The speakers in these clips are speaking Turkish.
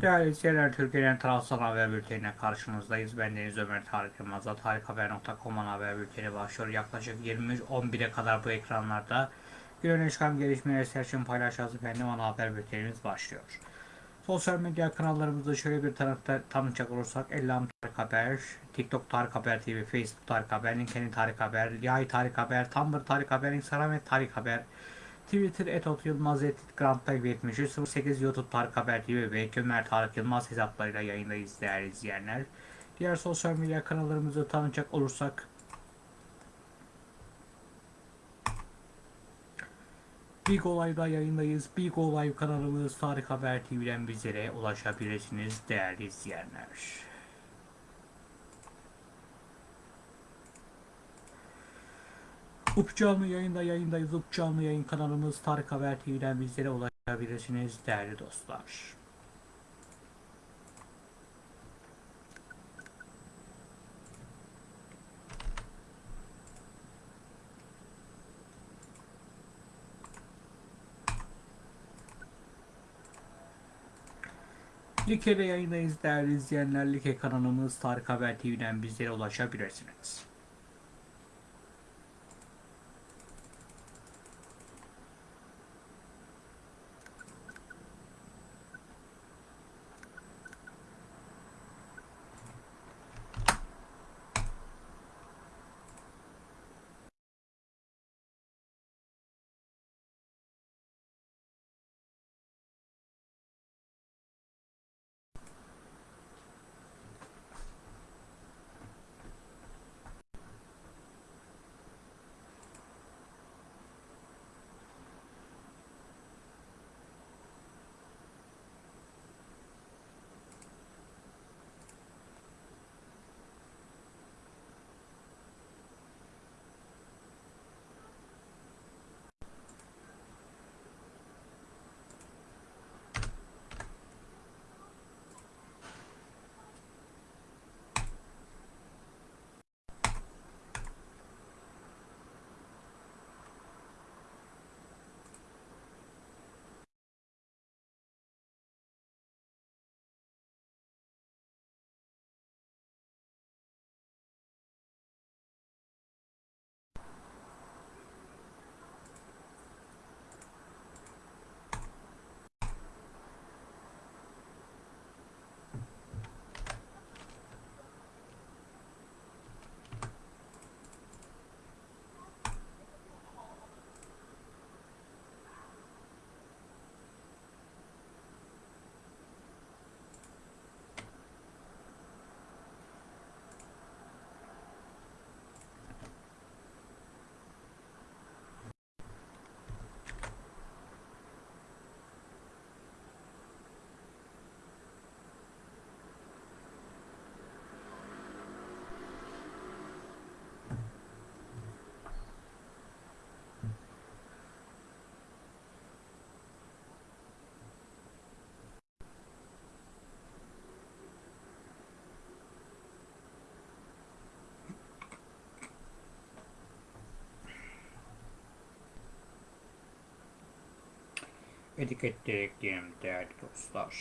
Değerli izleyenler, Türkiye'nin tarafsız haber bültenine karşınızdayız. Ben Deniz Ömer Tarık Yılmaz'la tarikhaber.com'un haber bülteni başlıyor. Yaklaşık 23.11'e kadar bu ekranlarda gün öne çıkan gelişmeleri serçin paylaşacağız efendim. Ana haber bültenimiz başlıyor. Sosyal medya kanallarımızda şöyle bir tanıkta, tanıtacak olursak Ellam Tarık Haber, TikTok Tarık Haber TV, Facebook Tarık Haber, LinkedIn Tarık Haber, Yay Tarık Haber, Tumblr Tarık Haber, Instagram et Tarık Haber, Twitter et Yılmaz et Grand Type 73 08 YouTube Tarık Haber TV ve Ömer Tarık Yılmaz hesaplarıyla yayındayız değerli izleyenler. Diğer sosyal medya kanallarımızı tanıcak olursak Big Olay'da yayındayız. Big Olay kanalımız Tarık Haber TV'den bizlere ulaşabilirsiniz değerli izleyenler. Up canlı yayında yayındayız. Up canlı yayın kanalımız Tarık Haber TV'den bizlere ulaşabilirsiniz değerli dostlar. Like'de yayındayız değerli izleyenler. Like kanalımız Tarık Haber TV'den bizlere ulaşabilirsiniz. Etikette ekleyelim değerli dostlar.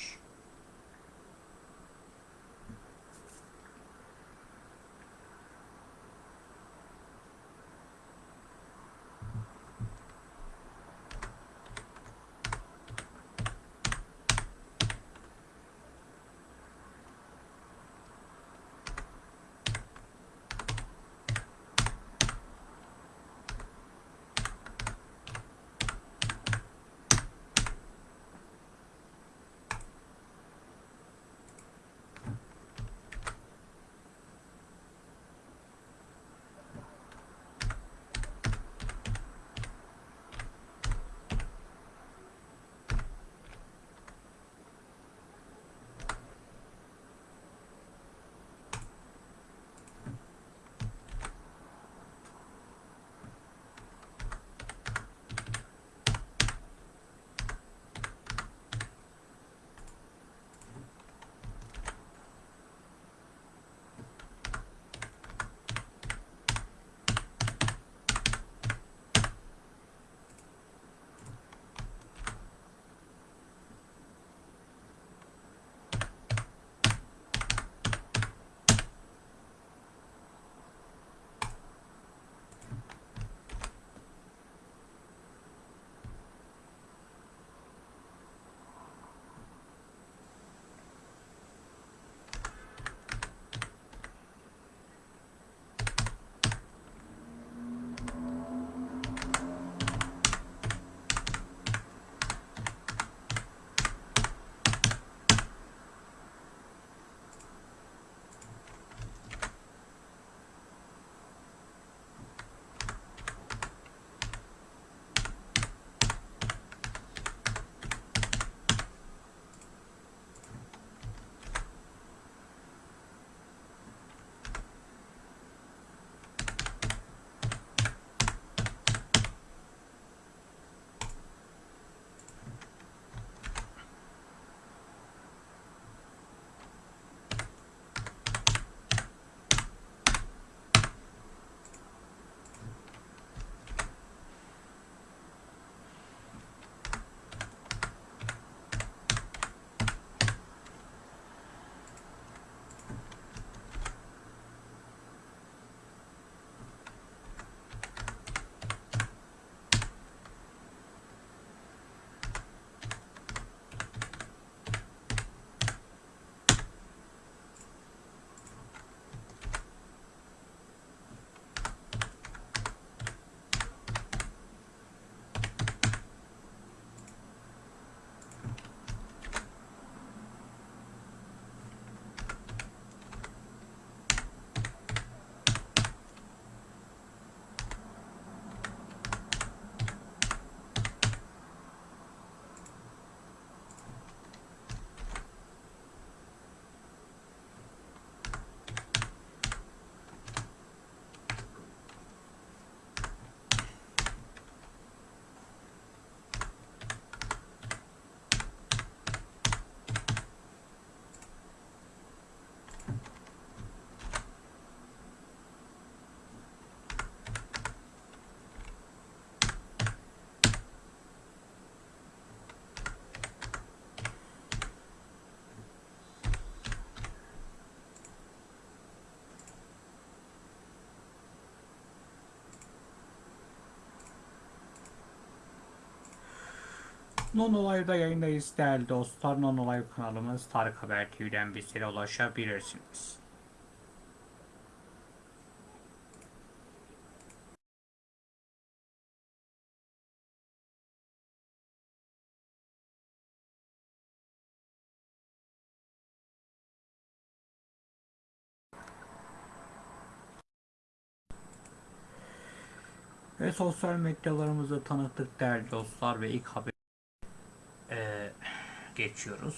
Non Live'da yayındayız değerli dostlar. Non Live kanalımız Tarık Haber TV'den bizlere ulaşabilirsiniz. Ve sosyal medyalarımızı tanıttık değerli dostlar ve ilk haber geçiyoruz.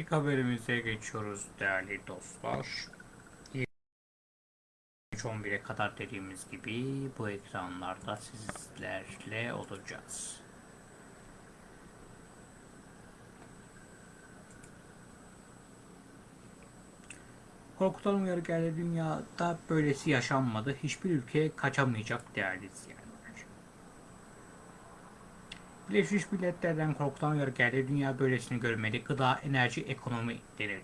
İlk haberimize geçiyoruz değerli dostlar. 11'e kadar dediğimiz gibi bu ekranlarda sizlerle olacağız. Korkutan uyarı geldi dünyada böylesi yaşanmadı. Hiçbir ülke kaçamayacak değerli izleyenler. Birleşmiş Milletler'den korkutan uyarı geldi. Dünya böylesini görmedi. Gıda, enerji, ekonomi denildi.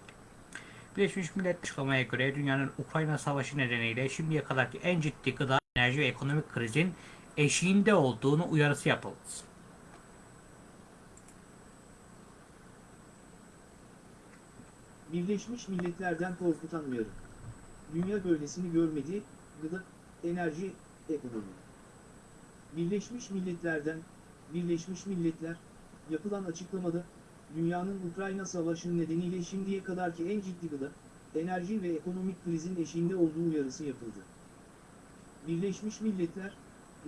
Birleşmiş Milletler açıklamaya göre dünyanın Ukrayna Savaşı nedeniyle şimdiye kadarki en ciddi gıda, enerji ve ekonomik krizin eşiğinde olduğunu uyarısı yapıldı. Birleşmiş Milletler'den korkutan uyarı. Dünya böylesini görmedi, gıda, enerji, ekonomi. Birleşmiş Milletler'den, Birleşmiş Milletler, yapılan açıklamada, dünyanın Ukrayna Savaşı nedeniyle şimdiye kadarki en ciddi gıda, enerji ve ekonomik krizin eşiğinde olduğu uyarısı yapıldı. Birleşmiş Milletler,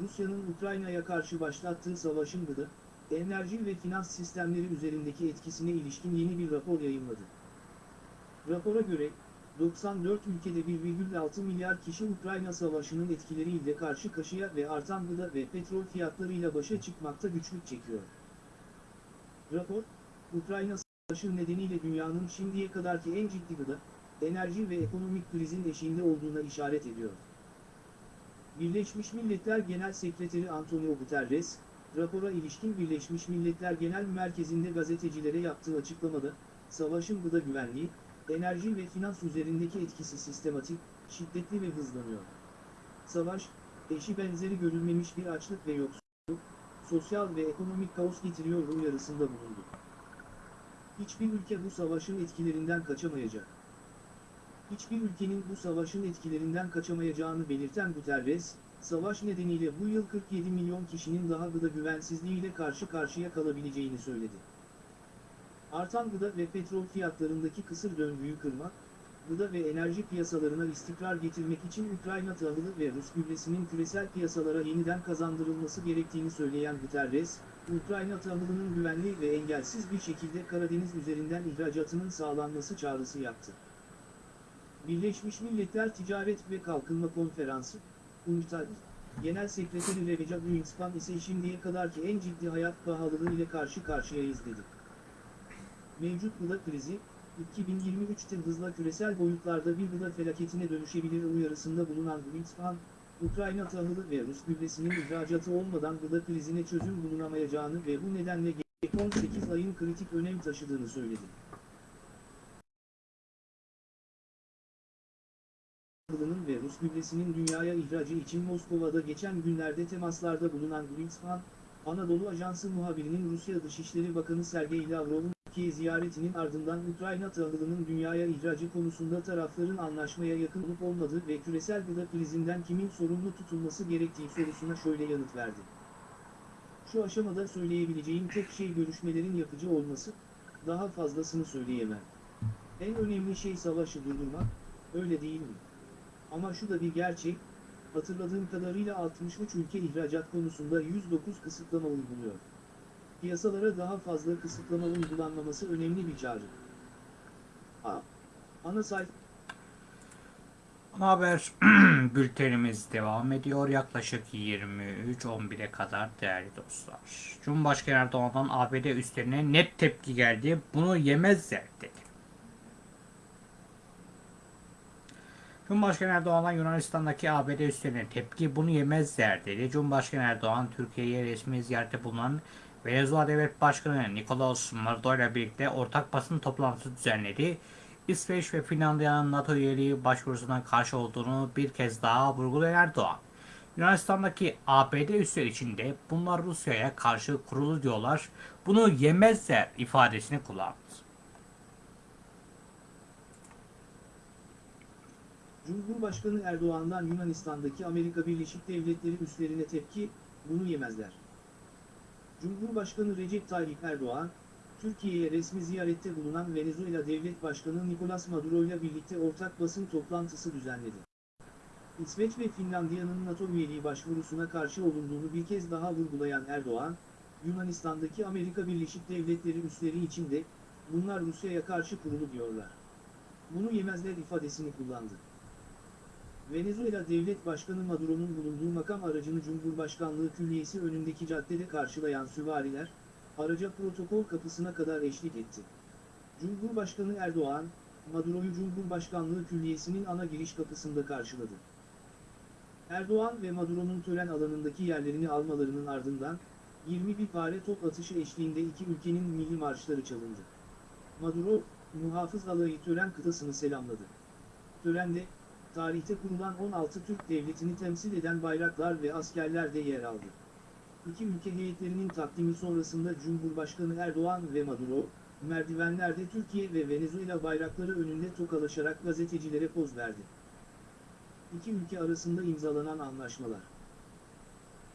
Rusya'nın Ukrayna'ya karşı başlattığı savaşın gıda, enerji ve finans sistemleri üzerindeki etkisine ilişkin yeni bir rapor yayınladı. Rapora göre, 94 ülkede 1,6 milyar kişi Ukrayna Savaşı'nın etkileriyle karşı karşıya ve artan gıda ve petrol fiyatlarıyla başa çıkmakta güçlük çekiyor. Rapor, Ukrayna Savaşı nedeniyle dünyanın şimdiye kadarki en ciddi gıda, enerji ve ekonomik krizin eşiğinde olduğuna işaret ediyor. Birleşmiş Milletler Genel Sekreteri Antonio Guterres, rapora ilişkin Birleşmiş Milletler Genel Merkezi'nde gazetecilere yaptığı açıklamada, savaşın gıda güvenliği, enerji ve finans üzerindeki etkisi sistematik, şiddetli ve hızlanıyor. Savaş, eşi benzeri görülmemiş bir açlık ve yoksulluk, sosyal ve ekonomik kaos getiriyor uyarısında bulundu. Hiçbir ülke bu savaşın etkilerinden kaçamayacak. Hiçbir ülkenin bu savaşın etkilerinden kaçamayacağını belirten Guterres, savaş nedeniyle bu yıl 47 milyon kişinin daha gıda güvensizliğiyle karşı karşıya kalabileceğini söyledi. Artan gıda ve petrol fiyatlarındaki kısır döngüyü kırmak, gıda ve enerji piyasalarına istikrar getirmek için Ukrayna tahılı ve Rus gübresinin küresel piyasalara yeniden kazandırılması gerektiğini söyleyen Guterres, Ukrayna tahılının güvenli ve engelsiz bir şekilde Karadeniz üzerinden ihracatının sağlanması çağrısı yaptı. Birleşmiş Milletler Ticaret ve Kalkınma Konferansı, UNCTAD, Genel Sekreteri Recep Greenspan ise şimdiye kadarki en ciddi hayat pahalılığı ile karşı karşıyayız dedi. Mevcut gıda krizi, 2023'te hızla küresel boyutlarda bir gıda felaketine dönüşebilir uyarısında bulunan Greenspan, Ukrayna tahılı ve Rus gübresinin ihracatı olmadan gıda krizine çözüm bulunamayacağını ve bu nedenle gelecek 18 ayın kritik önem taşıdığını söyledi. tahılının ve Rus gübresinin dünyaya ihracı için Moskova'da geçen günlerde temaslarda bulunan Greenspan, Anadolu Ajansı muhabirinin Rusya Dışişleri Bakanı Sergey Lavrov'un Türkiye ziyaretinin ardından Ukrayna tahılının dünyaya ihracı konusunda tarafların anlaşmaya yakın olup olmadığı ve küresel gıda krizinden kimin sorumlu tutulması gerektiği sorusuna şöyle yanıt verdi. Şu aşamada söyleyebileceğim tek şey görüşmelerin yapıcı olması, daha fazlasını söyleyemem. En önemli şey savaşı durdurmak, öyle değil mi? Ama şu da bir gerçek, hatırladığım kadarıyla 63 ülke ihracat konusunda 109 kısıtlama uyguluyor. Piyasalara daha fazla kısıtlama uygulanmaması önemli bir çağrı. A. Ana sayfa haber bültenimiz devam ediyor. Yaklaşık 23-11'e kadar değerli dostlar. Cumhurbaşkanı Erdoğan'dan ABD üstlerine net tepki geldi. Bunu yemezler dedi. Cumhurbaşkanı Erdoğan'dan Yunanistan'daki ABD üstlerine tepki bunu yemezler dedi. Cumhurbaşkanı Erdoğan Türkiye'ye resmi ziyarette bulunan Venezuela Devlet Başkanı Nicolas Maduro ile birlikte ortak basın toplantısı düzenledi. İsveç ve Finlandiya'nın NATO üyeliği başvurusuna karşı olduğunu bir kez daha vurgulayan Erdoğan, Yunanistan'daki ABD üsleri içinde bunlar Rusya'ya karşı kurulu diyorlar, bunu yemezler ifadesini kullandı. Cumhurbaşkanı Erdoğan'dan Yunanistan'daki Amerika Birleşik Devletleri üslerine tepki, bunu yemezler. Cumhurbaşkanı Recep Tayyip Erdoğan, Türkiye'ye resmi ziyarette bulunan Venezuela Devlet Başkanı Nicolas Maduro ile birlikte ortak basın toplantısı düzenledi. İsveç ve Finlandiya'nın NATO üyeliği başvurusuna karşı olunduğunu bir kez daha vurgulayan Erdoğan, Yunanistan'daki Amerika Birleşik Devletleri üsleri içinde, bunlar Rusya'ya karşı kurulu diyorlar. Bunu yemezler ifadesini kullandı. Venezuela Devlet Başkanı Maduro'nun bulunduğu makam aracını Cumhurbaşkanlığı Külliyesi önündeki caddede karşılayan süvariler, araca protokol kapısına kadar eşlik etti. Cumhurbaşkanı Erdoğan, Maduro'yu Cumhurbaşkanlığı Külliyesi'nin ana giriş kapısında karşıladı. Erdoğan ve Maduro'nun tören alanındaki yerlerini almalarının ardından, 21 pare top atışı eşliğinde iki ülkenin milli marşları çalındı. Maduro, muhafız alayı tören kıtasını selamladı. Törende, tarihte kurulan 16 Türk devletini temsil eden bayraklar ve askerler de yer aldı. İki ülke heyetlerinin takdimi sonrasında Cumhurbaşkanı Erdoğan ve Maduro, merdivenlerde Türkiye ve Venezuela bayrakları önünde tokalaşarak gazetecilere poz verdi. İki ülke arasında imzalanan anlaşmalar.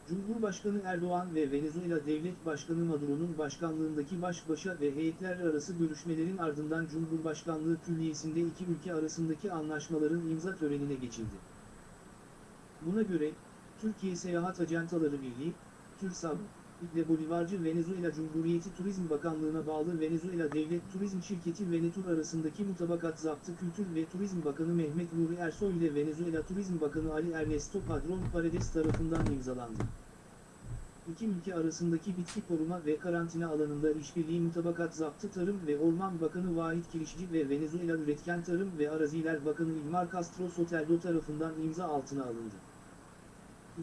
Cumhurbaşkanı Erdoğan ve Venezuela Devlet Başkanı Maduro'nun başkanlığındaki baş başa ve heyetler arası görüşmelerin ardından Cumhurbaşkanlığı Külliyesi'nde iki ülke arasındaki anlaşmaların imza törenine geçildi. Buna göre, Türkiye Seyahat Ajantaları Birliği, TÜRSAB, ile Bolivarcı Venezuela Cumhuriyeti Turizm Bakanlığı'na bağlı Venezuela Devlet Turizm Şirketi Venetur arasındaki mutabakat zaptı Kültür ve Turizm Bakanı Mehmet Nuri Ersoy ile Venezuela Turizm Bakanı Ali Ernesto Padron Paredes tarafından imzalandı. İki ülke arasındaki bitki koruma ve karantina alanında işbirliği mutabakat zaptı Tarım ve Orman Bakanı Vahit Kirişçi ve Venezuela Üretken Tarım ve Araziler Bakanı İlmar Castro Soteldo tarafından imza altına alındı.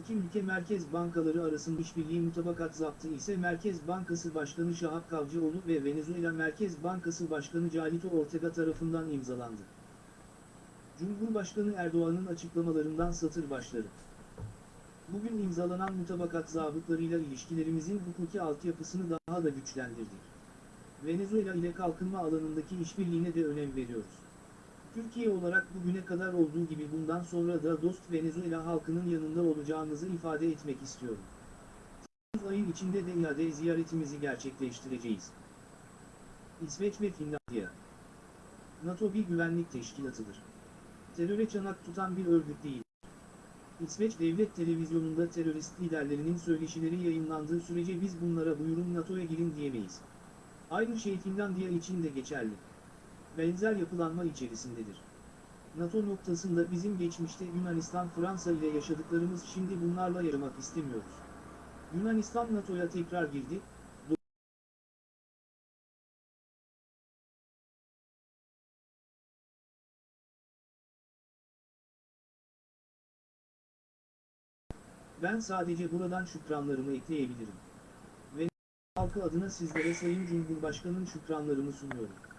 İki ülke merkez bankaları arasında işbirliği mutabakat zaptı ise Merkez Bankası Başkanı Şahap Kavcıoğlu ve Venezuela Merkez Bankası Başkanı Calito Ortega tarafından imzalandı. Cumhurbaşkanı Erdoğan'ın açıklamalarından satır başları. Bugün imzalanan mutabakat zabıtlarıyla ilişkilerimizin hukuki altyapısını daha da güçlendirdik. Venezuela ile kalkınma alanındaki işbirliğine de önem veriyoruz. Türkiye olarak bugüne kadar olduğu gibi bundan sonra da dost Venezuela halkının yanında olacağımızı ifade etmek istiyorum. Temmuz ayı içinde de iade ziyaretimizi gerçekleştireceğiz. İsveç ve Finlandiya NATO bir güvenlik teşkilatıdır. Teröre çanak tutan bir örgüt değil. İsveç Devlet Televizyonu'nda terörist liderlerinin söyleşileri yayınlandığı sürece biz bunlara buyurun NATO'ya girin diyemeyiz. Aynı şey Finlandiya için de geçerli benzer yapılanma içerisindedir. NATO noktasında bizim geçmişte Yunanistan Fransa ile yaşadıklarımız şimdi bunlarla yaşamak istemiyoruz. Yunanistan NATO'ya tekrar girdi, Ben sadece buradan şükranlarımı ekleyebilirim. Ve halkı adına sizlere Sayın Cumhurbaşkanı'nın şükranlarımı sunuyorum.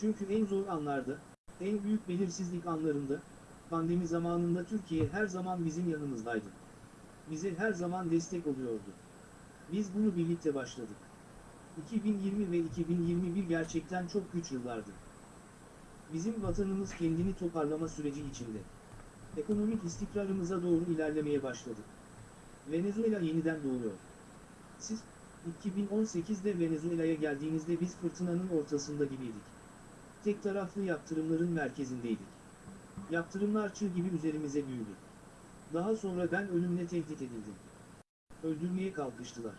Çünkü en zor anlarda, en büyük belirsizlik anlarında, pandemi zamanında Türkiye her zaman bizim yanımızdaydı. Bize her zaman destek oluyordu. Biz bunu birlikte başladık. 2020 ve 2021 gerçekten çok güç yıllardı. Bizim vatanımız kendini toparlama süreci içinde. Ekonomik istikrarımıza doğru ilerlemeye başladı. Venezuela yeniden doğuyor. Siz, 2018'de Venezuela'ya geldiğinizde biz fırtınanın ortasında gibiydik. Tek taraflı yaptırımların merkezindeydik. Yaptırımlar çığ gibi üzerimize büyüdü. Daha sonra ben ölümle tehdit edildim. Öldürmeye kalkıştılar.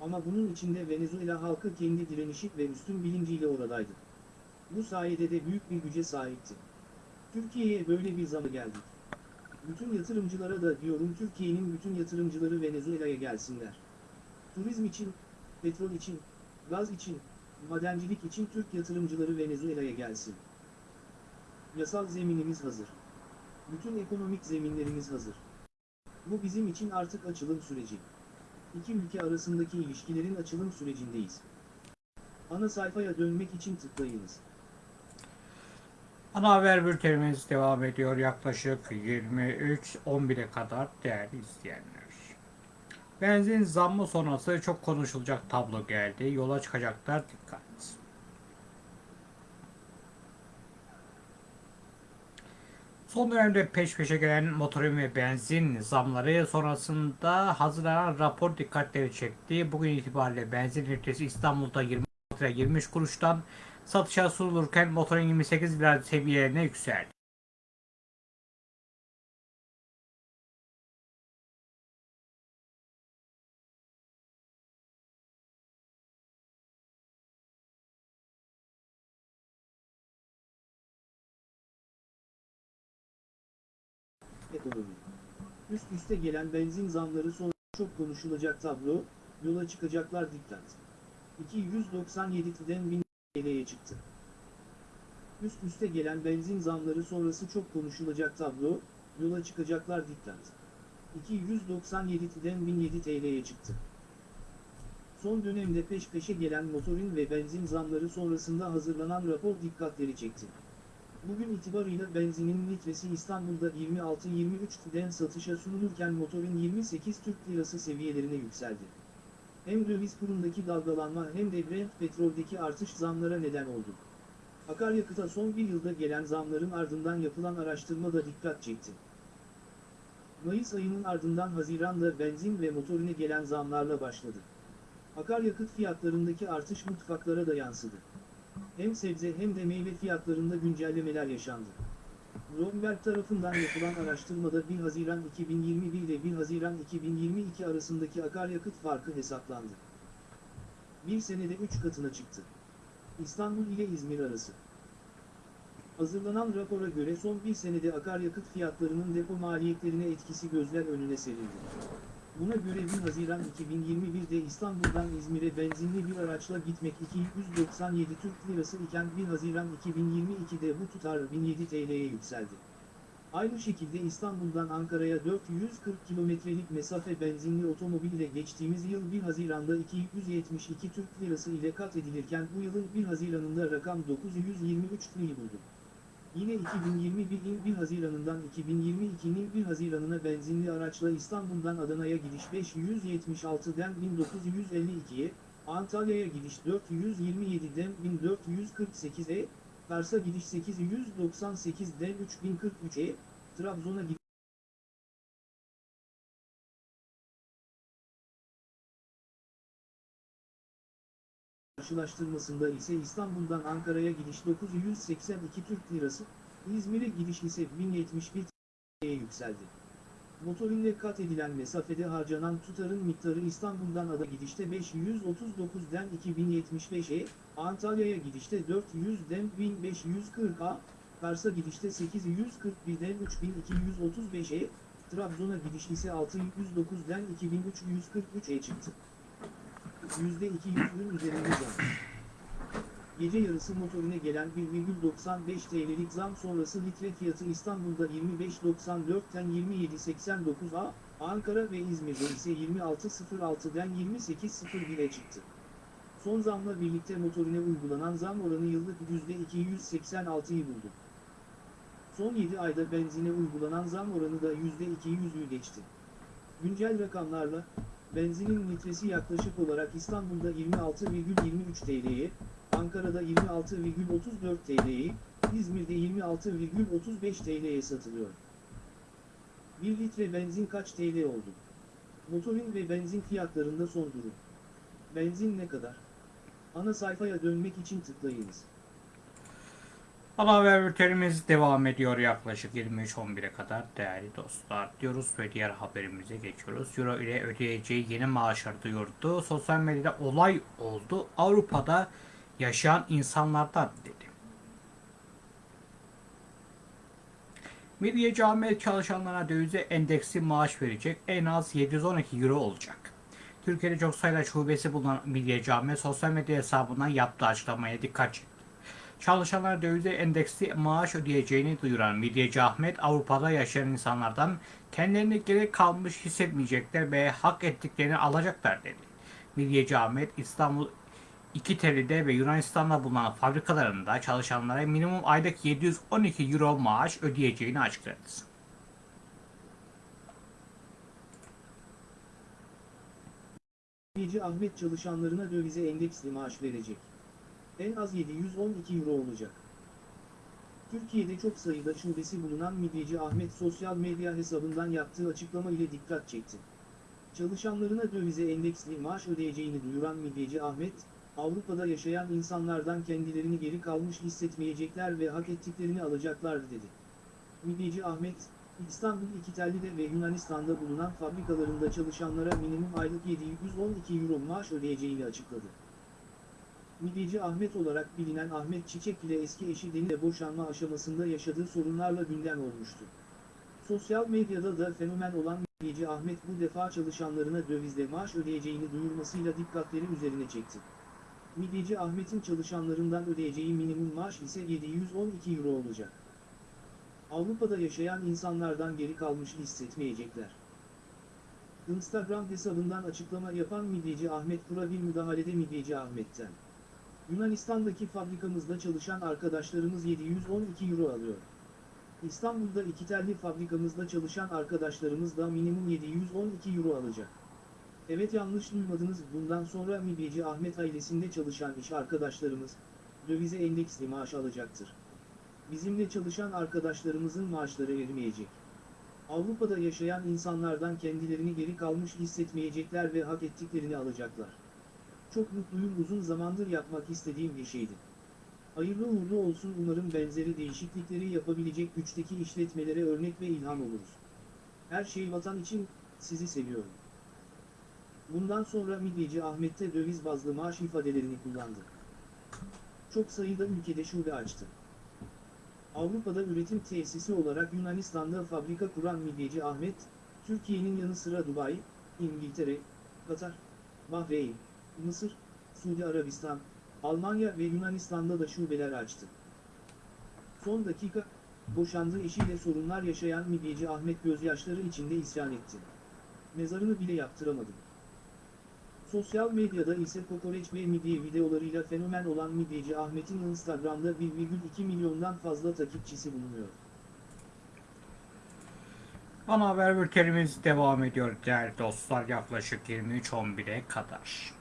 Ama bunun içinde Venezuela halkı kendi direnişi ve üstün bilinciyle oradaydı. Bu sayede de büyük bir güce sahipti. Türkiye'ye böyle bir zaman geldik. Bütün yatırımcılara da diyorum Türkiye'nin bütün yatırımcıları Venezuela'ya gelsinler. Turizm için, petrol için, gaz için, madencilik için Türk yatırımcıları Venezuela'ya gelsin. Yasal zeminimiz hazır. Bütün ekonomik zeminlerimiz hazır. Bu bizim için artık açılım süreci. İki ülke arasındaki ilişkilerin açılım sürecindeyiz. Ana sayfaya dönmek için tıklayınız. Ana haber bültenimiz devam ediyor yaklaşık 23.11'e kadar değerli izleyenler. Benzin zammı sonrası çok konuşulacak tablo geldi. Yola çıkacaklar dikkat. Son dönemde peş peşe gelen motorin ve benzin zamları sonrasında hazırlanan rapor dikkatleri çekti. Bugün itibariyle benzin litresi İstanbul'da 20 lira 23 kuruştan satışa sunulurken motorin 28 lira seviyelerine yükseldi. Üst üste gelen benzin zamları sonra çok konuşulacak tablo, yola çıkacaklar dikkat. 297'den 1000 TL'ye çıktı. Üst üste gelen benzin zamları sonrası çok konuşulacak tablo, yola çıkacaklar dikkat. 297'den 1007 TL'ye çıktı. Son dönemde peş peşe gelen motorin ve benzin zamları sonrasında hazırlanan rapor dikkatleri çekti. Bugün itibarıyla benzinin litresi İstanbul'da 26-23'den satışa sunulurken motorin 28 Türk Lirası seviyelerine yükseldi. Hem döviz kurundaki dalgalanma hem de Brent petroldeki artış zamlara neden oldu. Akaryakıta son bir yılda gelen zamların ardından yapılan araştırma da dikkat çekti. Mayıs ayının ardından Haziran'da benzin ve motorine gelen zamlarla başladı. Akaryakıt fiyatlarındaki artış mutfaklara da yansıdı. Hem sebze hem de meyve fiyatlarında güncellemeler yaşandı. Bloomberg tarafından yapılan araştırmada 1 Haziran 2021 ile 1 Haziran 2022 arasındaki akaryakıt farkı hesaplandı. Bir senede 3 katına çıktı. İstanbul ile İzmir arası. Hazırlanan rapora göre son bir senede akaryakıt fiyatlarının depo maliyetlerine etkisi gözler önüne serildi. Buna göre 1 Haziran 2021'de İstanbul'dan İzmir'e benzinli bir araçla gitmek 297 Türk Lirası iken 1 Haziran 2022'de bu tutar 1007 TL'ye yükseldi. Aynı şekilde İstanbul'dan Ankara'ya 440 kilometrelik mesafe benzinli otomobil ile geçtiğimiz yıl 1 Haziran'da 272 Türk Lirası ile kat edilirken bu yılın 1 Haziran'ında rakam 923 TL'yi buldu. Yine 2021'in 1 Haziran'ından 2022'nin 1 Haziran'ına benzinli araçla İstanbul'dan Adana'ya gidiş 576'den 1952'ye, Antalya'ya gidiş 427'den 1448'e, Kars'a gidiş 898'den 3043'e, Trabzon'a gidiş karşılaştırmasında ise İstanbul'dan Ankara'ya gidiş 982 Türk Lirası, İzmir'e gidiş ise 1071 TL'ye yükseldi. Motorinle kat edilen mesafede harcanan tutarın miktarı İstanbul'dan Ada gidişte 539'den 2075'e, Antalya'ya gidişte 400'den 1540'a, Kars'a gidişte 841'den 3235'e, Trabzon'a gidiş ise 609'den 2343'e çıktı. %200'ün üzerinde zam. Gece yarısı motorine gelen 1,95 TL'lik zam sonrası litre fiyatı İstanbul'da 25.94'ten 27.89'a, Ankara ve İzmir'de ise 26.06'den 28.01'e çıktı. Son zamla birlikte motorine uygulanan zam oranı yıllık %286'yı buldu. Son 7 ayda benzine uygulanan zam oranı da %200'ü geçti. Güncel rakamlarla, benzinin litresi yaklaşık olarak İstanbul'da 26,23 TL'ye, Ankara'da 26,34 TL'ye, İzmir'de 26,35 TL'ye satılıyor. 1 litre benzin kaç TL oldu? Motorin ve benzin fiyatlarında son durum. Benzin ne kadar? Ana sayfaya dönmek için tıklayınız. Haber bültenimiz devam ediyor yaklaşık 23.11'e kadar değerli dostlar diyoruz ve diğer haberimize geçiyoruz. Euro ile ödeyeceği yeni maaşları duyurdu. Sosyal medyada olay oldu. Avrupa'da yaşayan insanlardan dedi. Midye Cami çalışanlarına dövize endeksi maaş verecek. En az 712 euro olacak. Türkiye'de çok sayıda şubesi bulunan Midye Cami sosyal medya hesabından yaptığı açıklamaya dikkat çekti. Çalışanlara dövize endeksli maaş ödeyeceğini duyuran Midyeci Ahmet, Avrupa'da yaşayan insanlardan kendilerine gerek kalmış hissetmeyecekler ve hak ettiklerini alacaklar dedi. Midyeci Ahmet, İstanbul İkiteli'de ve Yunanistan'da bulunan fabrikalarında çalışanlara minimum aylık 712 euro maaş ödeyeceğini açıkladı. Midyeci Ahmet çalışanlarına dövize endeksli maaş verecek. En az 712 euro olacak. Türkiye'de çok sayıda şubesi bulunan Midyeci Ahmet sosyal medya hesabından yaptığı açıklama ile dikkat çekti. Çalışanlarına dövize endeksli maaş ödeyeceğini duyuran Midyeci Ahmet, Avrupa'da yaşayan insanlardan kendilerini geri kalmış hissetmeyecekler ve hak ettiklerini alacaklar dedi. Midyeci Ahmet, İstanbul İkitelli'de ve Yunanistan'da bulunan fabrikalarında çalışanlara minimum aylık 712 euro maaş ödeyeceğini açıkladı. Midyeci Ahmet olarak bilinen Ahmet Çiçek ile eski eşi Deni'yle boşanma aşamasında yaşadığı sorunlarla gündem olmuştu. Sosyal medyada da fenomen olan midyeci Ahmet bu defa çalışanlarına dövizle maaş ödeyeceğini duyurmasıyla dikkatleri üzerine çekti. Midyeci Ahmet'in çalışanlarından ödeyeceği minimum maaş ise 712 euro olacak. Avrupa'da yaşayan insanlardan geri kalmış hissetmeyecekler. Instagram hesabından açıklama yapan midyeci Ahmet Kura bir müdahalede midyeci Ahmet'ten. Yunanistan'daki fabrikamızda çalışan arkadaşlarımız 712 euro alıyor. İstanbul'da iki telli fabrikamızda çalışan arkadaşlarımız da minimum 712 euro alacak. Evet yanlış duymadınız bundan sonra midyeci Ahmet ailesinde çalışan iş arkadaşlarımız, dövize endeksli maaş alacaktır. Bizimle çalışan arkadaşlarımızın maaşları erimeyecek. Avrupa'da yaşayan insanlardan kendilerini geri kalmış hissetmeyecekler ve hak ettiklerini alacaklar. Çok mutluyum uzun zamandır yapmak istediğim bir şeydi. Hayırlı uğurlu olsun umarım benzeri değişiklikleri yapabilecek güçteki işletmelere örnek ve ilham oluruz. Her şey vatan için, sizi seviyorum. Bundan sonra midyeci Ahmet'te döviz bazlı maaş ifadelerini kullandı. Çok sayıda ülkede şube açtı. Avrupa'da üretim tesisi olarak Yunanistan'da fabrika kuran midyeci Ahmet, Türkiye'nin yanı sıra Dubai, İngiltere, Katar, Bahreyn, Mısır, Suudi Arabistan, Almanya ve Yunanistan'da da şubeler açtı. Son dakika, boşandığı eşiyle sorunlar yaşayan midyeci Ahmet gözyaşları içinde isyan etti. Mezarını bile yaptıramadım. Sosyal medyada ise kokoreç ve midye videolarıyla fenomen olan midyeci Ahmet'in Instagram'da 1,2 milyondan fazla takipçisi bulunuyor. Ana haber bültenimiz devam ediyor değerli dostlar yaklaşık 23.11'e kadar.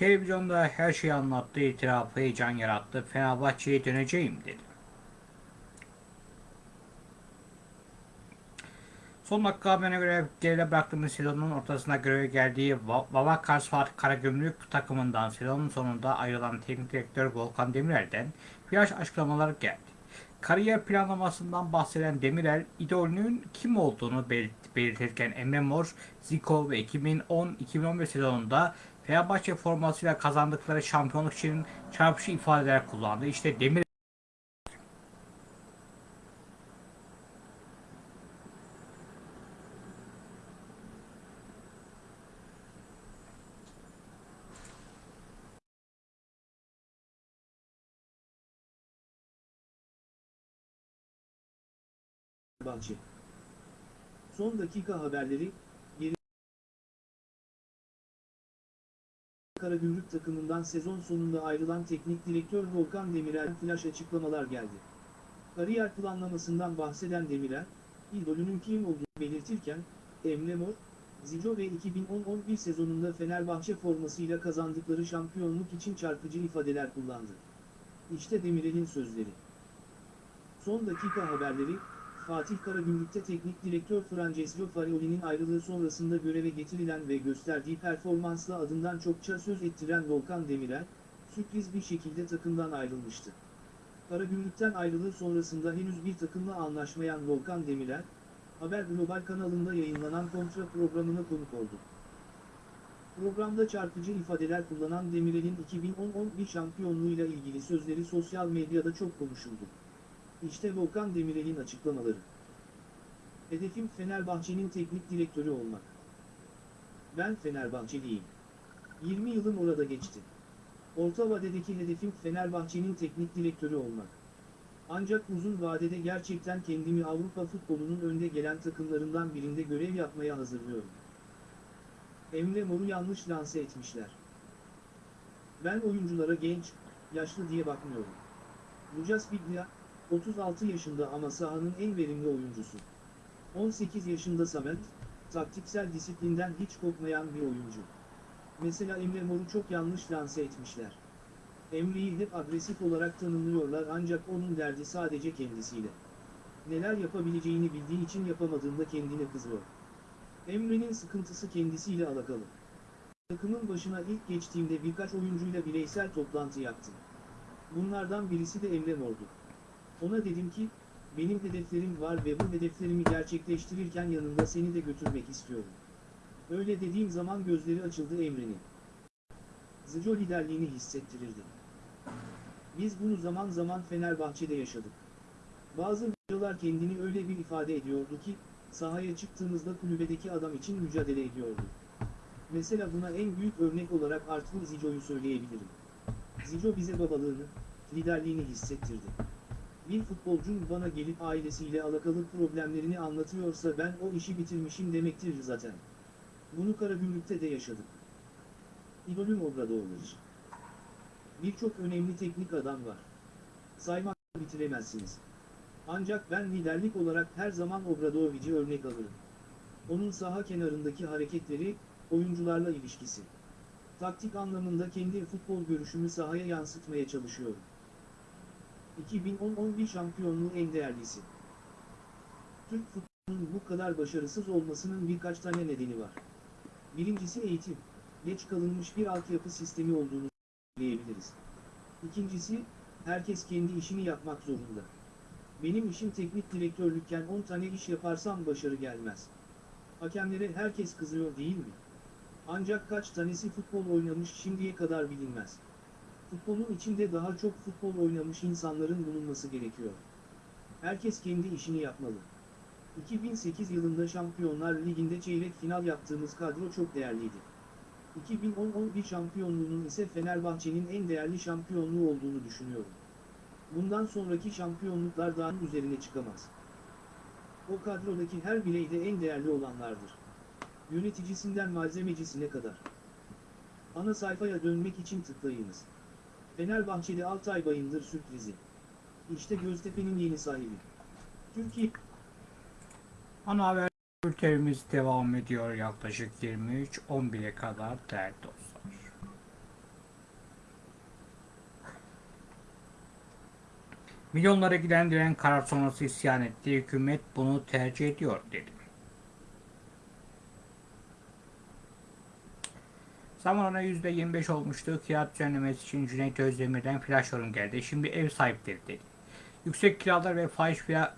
Televizyonda her şeyi anlattı, itirafı heyecan yarattı. Fenerbahçe'ye döneceğim dedi. Son dakika haberine göre geride bıraktığımız sezonun ortasına göreve geldiği Vavakars Fatih Karagümrük takımından sezonun sonunda ayrılan teknik direktör Volkan Demirel'den flash açıklamalar geldi. Kariyer planlamasından bahseden Demirel, idolünün kim olduğunu belirt- belirtirken Emre Mor, Zico ve 2010-2011 sezonunda Fenerbahçe formasıyla kazandıkları şampiyonluk için çarpıcı ifadeler kullandı. İşte Demir. Son dakika haberleri, Karagümrük takımından sezon sonunda ayrılan teknik direktör Volkan Demirel flash açıklamalar geldi. Kariyer planlamasından bahseden Demirel, idolünün kim olduğunu belirtirken, Emre Mor, Zico ve 2010-11 sezonunda Fenerbahçe formasıyla kazandıkları şampiyonluk için çarpıcı ifadeler kullandı. İşte Demirel'in sözleri. Son dakika haberleri, Fatih Karagümrük'te teknik direktör Francesco Farioli'nin ayrılığı sonrasında göreve getirilen ve gösterdiği performansla adından çokça söz ettiren Volkan Demirel, sürpriz bir şekilde takımdan ayrılmıştı. Karagümrük'ten ayrılığı sonrasında henüz bir takımla anlaşmayan Volkan Demirel, Haber Global kanalında yayınlanan kontra programına konuk oldu. Programda çarpıcı ifadeler kullanan Demirel'in 2010-11 şampiyonluğuyla ilgili sözleri sosyal medyada çok konuşuldu. İşte Volkan Demirel'in açıklamaları. Hedefim Fenerbahçe'nin teknik direktörü olmak. Ben Fenerbahçeliyim. 20 yılım orada geçti. Orta vadedeki hedefim Fenerbahçe'nin teknik direktörü olmak. Ancak uzun vadede gerçekten kendimi Avrupa futbolunun önde gelen takımlarından birinde görev yapmaya hazırlıyorum. Emre Mor'u yanlış lanse etmişler. Ben oyunculara genç, yaşlı diye bakmıyorum. Lucas Biglia, 36 yaşında ama sahanın en verimli oyuncusu. 18 yaşında Samet, taktiksel disiplinden hiç kopmayan bir oyuncu. Mesela Emre Mor'u çok yanlış lanse etmişler. Emre'yi hep agresif olarak tanımlıyorlar ancak onun derdi sadece kendisiyle. Neler yapabileceğini bildiği için yapamadığında kendine kızıyor. Emre'nin sıkıntısı kendisiyle alakalı. Takımın başına ilk geçtiğimde birkaç oyuncuyla bireysel toplantı yaptım. Bunlardan birisi de Emre Mor'du. Ona dedim ki, benim hedeflerim var ve bu hedeflerimi gerçekleştirirken yanımda seni de götürmek istiyorum. Öyle dediğim zaman gözleri açıldı Emre'nin. Zico liderliğini hissettirirdi. Biz bunu zaman zaman Fenerbahçe'de yaşadık. Bazı hocalar kendini öyle bir ifade ediyordu ki, sahaya çıktığımızda kulübedeki adam için mücadele ediyordu. Mesela buna en büyük örnek olarak Artvin Zico'yu söyleyebilirim. Zico bize babalığını, liderliğini hissettirdi. Bir futbolcun bana gelip ailesiyle alakalı problemlerini anlatıyorsa ben o işi bitirmişim demektir zaten. Bunu Karagümrük'te de yaşadık. İdolüm Obradoğlu'dur. Birçok önemli teknik adam var. Saymakla bitiremezsiniz. Ancak ben liderlik olarak her zaman Obradovic'i örnek alırım. Onun saha kenarındaki hareketleri, oyuncularla ilişkisi. Taktik anlamında kendi futbol görüşümü sahaya yansıtmaya çalışıyorum. 2010-11 şampiyonluğu en değerlisi. Türk futbolunun bu kadar başarısız olmasının birkaç tane nedeni var. Birincisi eğitim, geç kalınmış bir altyapı sistemi olduğunu söyleyebiliriz. İkincisi, herkes kendi işini yapmak zorunda. Benim işim teknik direktörlükken 10 tane iş yaparsam başarı gelmez. Hakemlere herkes kızıyor değil mi? Ancak kaç tanesi futbol oynamış şimdiye kadar bilinmez. Futbolun içinde daha çok futbol oynamış insanların bulunması gerekiyor. Herkes kendi işini yapmalı. 2008 yılında Şampiyonlar Ligi'nde çeyrek final yaptığımız kadro çok değerliydi. 2010-11 şampiyonluğunun ise Fenerbahçe'nin en değerli şampiyonluğu olduğunu düşünüyorum. Bundan sonraki şampiyonluklar daha üzerine çıkamaz. O kadrodaki her birey de en değerli olanlardır. Yöneticisinden malzemecisine kadar. Ana sayfaya dönmek için tıklayınız. Fenerbahçeli Altay Bayındır sürprizi. İşte Göztepe'nin yeni sahibi. Türkiye Ana haber bültenimiz devam ediyor yaklaşık 23.11'e kadar değerli dostlar. Milyonlara giden diren karar sonrası isyan etti. Hükümet bunu tercih ediyor dedi. Zam oranı %25 olmuştu. Kira düzenlemesi için Cüneyt Özdemir'den flash yorum geldi. Şimdi ev sahipleri dedi. Yüksek kiralar ve fahiş kira,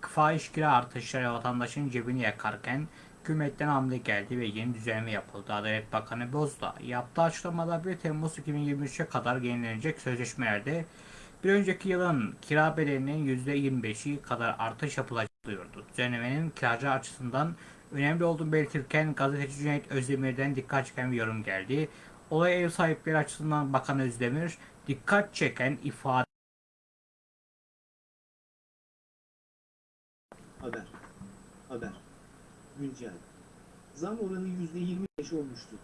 fahiş kira artışları vatandaşın cebini yakarken hükümetten hamle geldi ve yeni düzenleme yapıldı. Adalet Bakanı Bozdağ yaptığı açıklamada 1 Temmuz 2023'e kadar yenilenecek sözleşmelerde bir önceki yılın kira bedelinin %25'i kadar artış yapılacak duyurdu. Düzenlemenin kiracı açısından önemli olduğunu belirtirken gazeteci Cüneyt Özdemir'den dikkat çeken bir yorum geldi. Olay ev sahipleri açısından Bakan Özdemir dikkat çeken ifade Haber. Haber. Güncel. Zam oranı %25 olmuştu.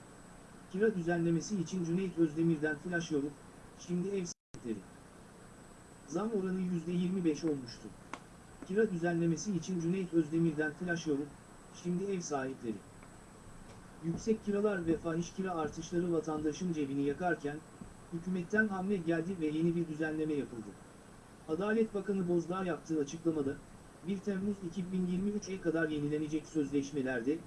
Kira düzenlemesi için Cüneyt Özdemir'den flash yorum, şimdi ev sahipleri. Zam oranı %25 olmuştu. Kira düzenlemesi için Cüneyt Özdemir'den flash yorum, şimdi ev sahipleri. Yüksek kiralar ve fahiş kira artışları vatandaşın cebini yakarken, hükümetten hamle geldi ve yeni bir düzenleme yapıldı. Adalet Bakanı Bozdağ yaptığı açıklamada, 1 Temmuz 2023'e kadar yenilenecek sözleşmelerde,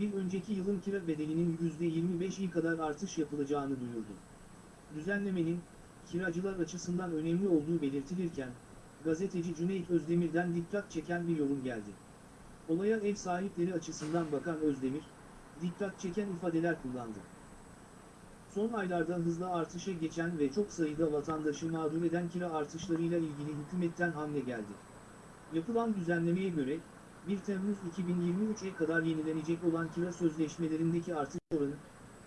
bir önceki yılın kira bedelinin %25'i kadar artış yapılacağını duyurdu. Düzenlemenin, kiracılar açısından önemli olduğu belirtilirken, gazeteci Cüneyt Özdemir'den dikkat çeken bir yorum geldi. Olaya ev sahipleri açısından bakan Özdemir, dikkat çeken ifadeler kullandı. Son aylarda hızla artışa geçen ve çok sayıda vatandaşı mağdur eden kira artışlarıyla ilgili hükümetten hamle geldi. Yapılan düzenlemeye göre, 1 Temmuz 2023'e kadar yenilenecek olan kira sözleşmelerindeki artış oranı,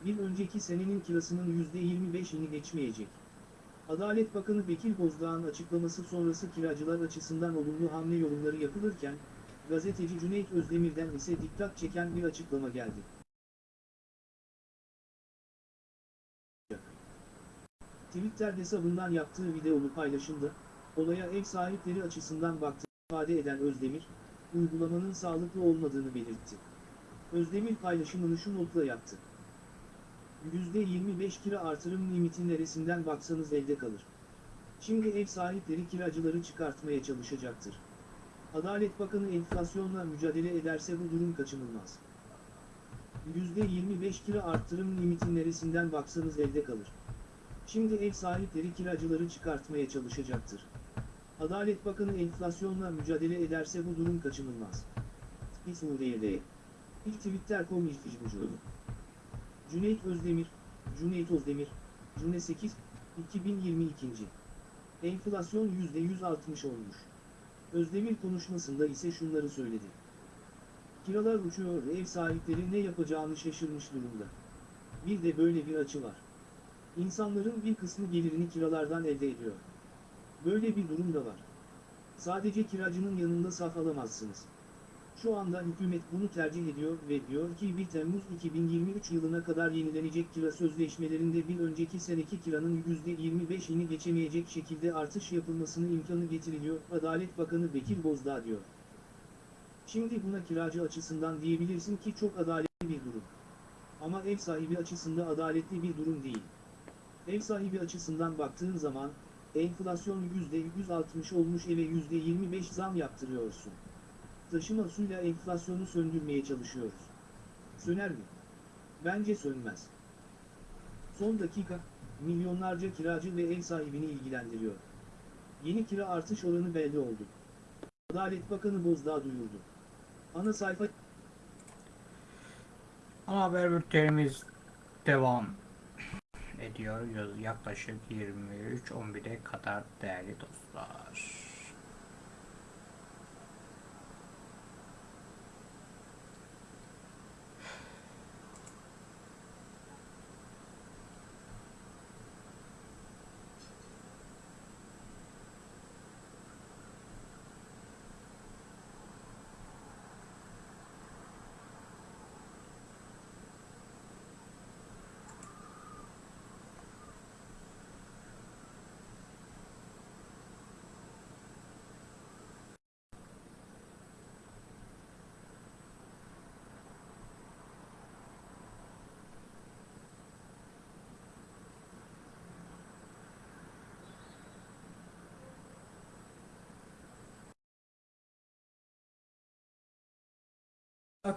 bir önceki senenin kirasının %25'ini geçmeyecek. Adalet Bakanı Bekir Bozdağ'ın açıklaması sonrası kiracılar açısından olumlu hamle yorumları yapılırken, gazeteci Cüneyt Özdemir'den ise dikkat çeken bir açıklama geldi. Twitter hesabından yaptığı videolu paylaşımda, olaya ev sahipleri açısından baktığını ifade eden Özdemir, uygulamanın sağlıklı olmadığını belirtti. Özdemir paylaşımını şu notla yaptı. %25 kira artırım limiti neresinden baksanız elde kalır. Şimdi ev sahipleri kiracıları çıkartmaya çalışacaktır. Adalet Bakanı enflasyonla mücadele ederse bu durum kaçınılmaz. %25 kira artırım limiti neresinden baksanız elde kalır. Şimdi ev sahipleri kiracıları çıkartmaya çalışacaktır. Adalet Bakanı enflasyonla mücadele ederse bu durum kaçınılmaz. İsmure'de. İlk Twitter.com işbirliği. Cüneyt Özdemir, Cüneyt Özdemir, Cüne 8, 2022. Enflasyon %160 olmuş. Özdemir konuşmasında ise şunları söyledi. Kiralar uçuyor, ev sahipleri ne yapacağını şaşırmış durumda. Bir de böyle bir açı var. İnsanların bir kısmı gelirini kiralardan elde ediyor. Böyle bir durum da var. Sadece kiracının yanında saf alamazsınız. Şu anda hükümet bunu tercih ediyor ve diyor ki 1 Temmuz 2023 yılına kadar yenilenecek kira sözleşmelerinde bir önceki seneki kiranın %25'ini geçemeyecek şekilde artış yapılmasını imkanı getiriliyor. Adalet Bakanı Bekir Bozdağ diyor. Şimdi buna kiracı açısından diyebilirsin ki çok adaletli bir durum. Ama ev sahibi açısından adaletli bir durum değil. Ev sahibi açısından baktığın zaman, enflasyon %160 olmuş eve %25 zam yaptırıyorsun. Taşıma suyla enflasyonu söndürmeye çalışıyoruz. Söner mi? Bence sönmez. Son dakika, milyonlarca kiracı ve ev sahibini ilgilendiriyor. Yeni kira artış oranı belli oldu. Adalet Bakanı Bozdağ duyurdu. Ana sayfa Ana haber bültenimiz devam ediyor. Yaklaşık 23.11'e kadar değerli dostlar.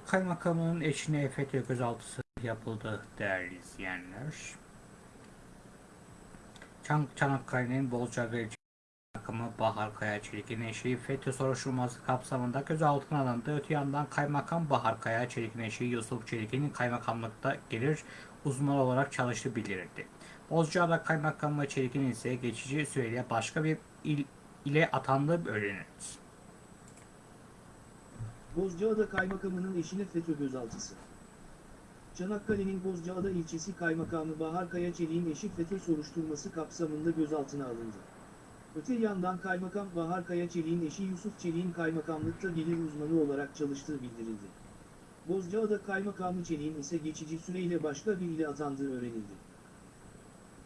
Kaymakamının eşine FETÖ gözaltısı yapıldı değerli izleyenler. Çan Çanakkale'nin Bolcaga ilçe Kaymakamı Bahar Kaya Çelik'in eşi FETÖ soruşturması kapsamında gözaltına alındı. Öte yandan Kaymakam Bahar Kaya Çelik'in eşi Yusuf Çelik'in kaymakamlıkta gelir uzmanı olarak çalıştığı bildirildi. Bozcaada Kaymakamı Çelik'in ise geçici süreyle başka bir il ile atandığı öğrenildi. Bozcaada Kaymakamı'nın eşine FETÖ gözaltısı. Çanakkale'nin Bozcaada ilçesi Kaymakamı Bahar Kaya Çelik'in eşi FETÖ soruşturması kapsamında gözaltına alındı. Öte yandan Kaymakam Bahar Kaya Çelik'in eşi Yusuf Çelik'in kaymakamlıkta gelir uzmanı olarak çalıştığı bildirildi. Bozcaada Kaymakamı Çelik'in ise geçici süreyle başka bir ile atandığı öğrenildi.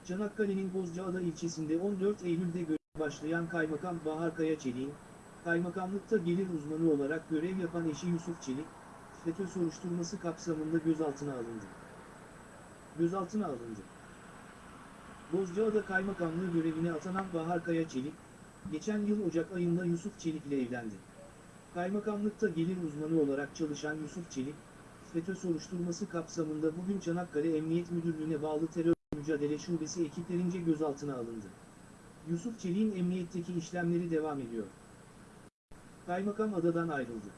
Çanakkale'nin Bozcaada ilçesinde 14 Eylül'de başlayan Kaymakam Bahar Kaya Çelik'in, Kaymakamlıkta gelir uzmanı olarak görev yapan eşi Yusuf Çelik, FETÖ soruşturması kapsamında gözaltına alındı. Gözaltına alındı. Bozcaada Kaymakamlığı görevine atanan Bahar Kaya Çelik, geçen yıl Ocak ayında Yusuf Çelik ile evlendi. Kaymakamlıkta gelir uzmanı olarak çalışan Yusuf Çelik, FETÖ soruşturması kapsamında bugün Çanakkale Emniyet Müdürlüğü'ne bağlı terör mücadele şubesi ekiplerince gözaltına alındı. Yusuf Çelik'in emniyetteki işlemleri devam ediyor. Kaymakam adadan ayrıldı.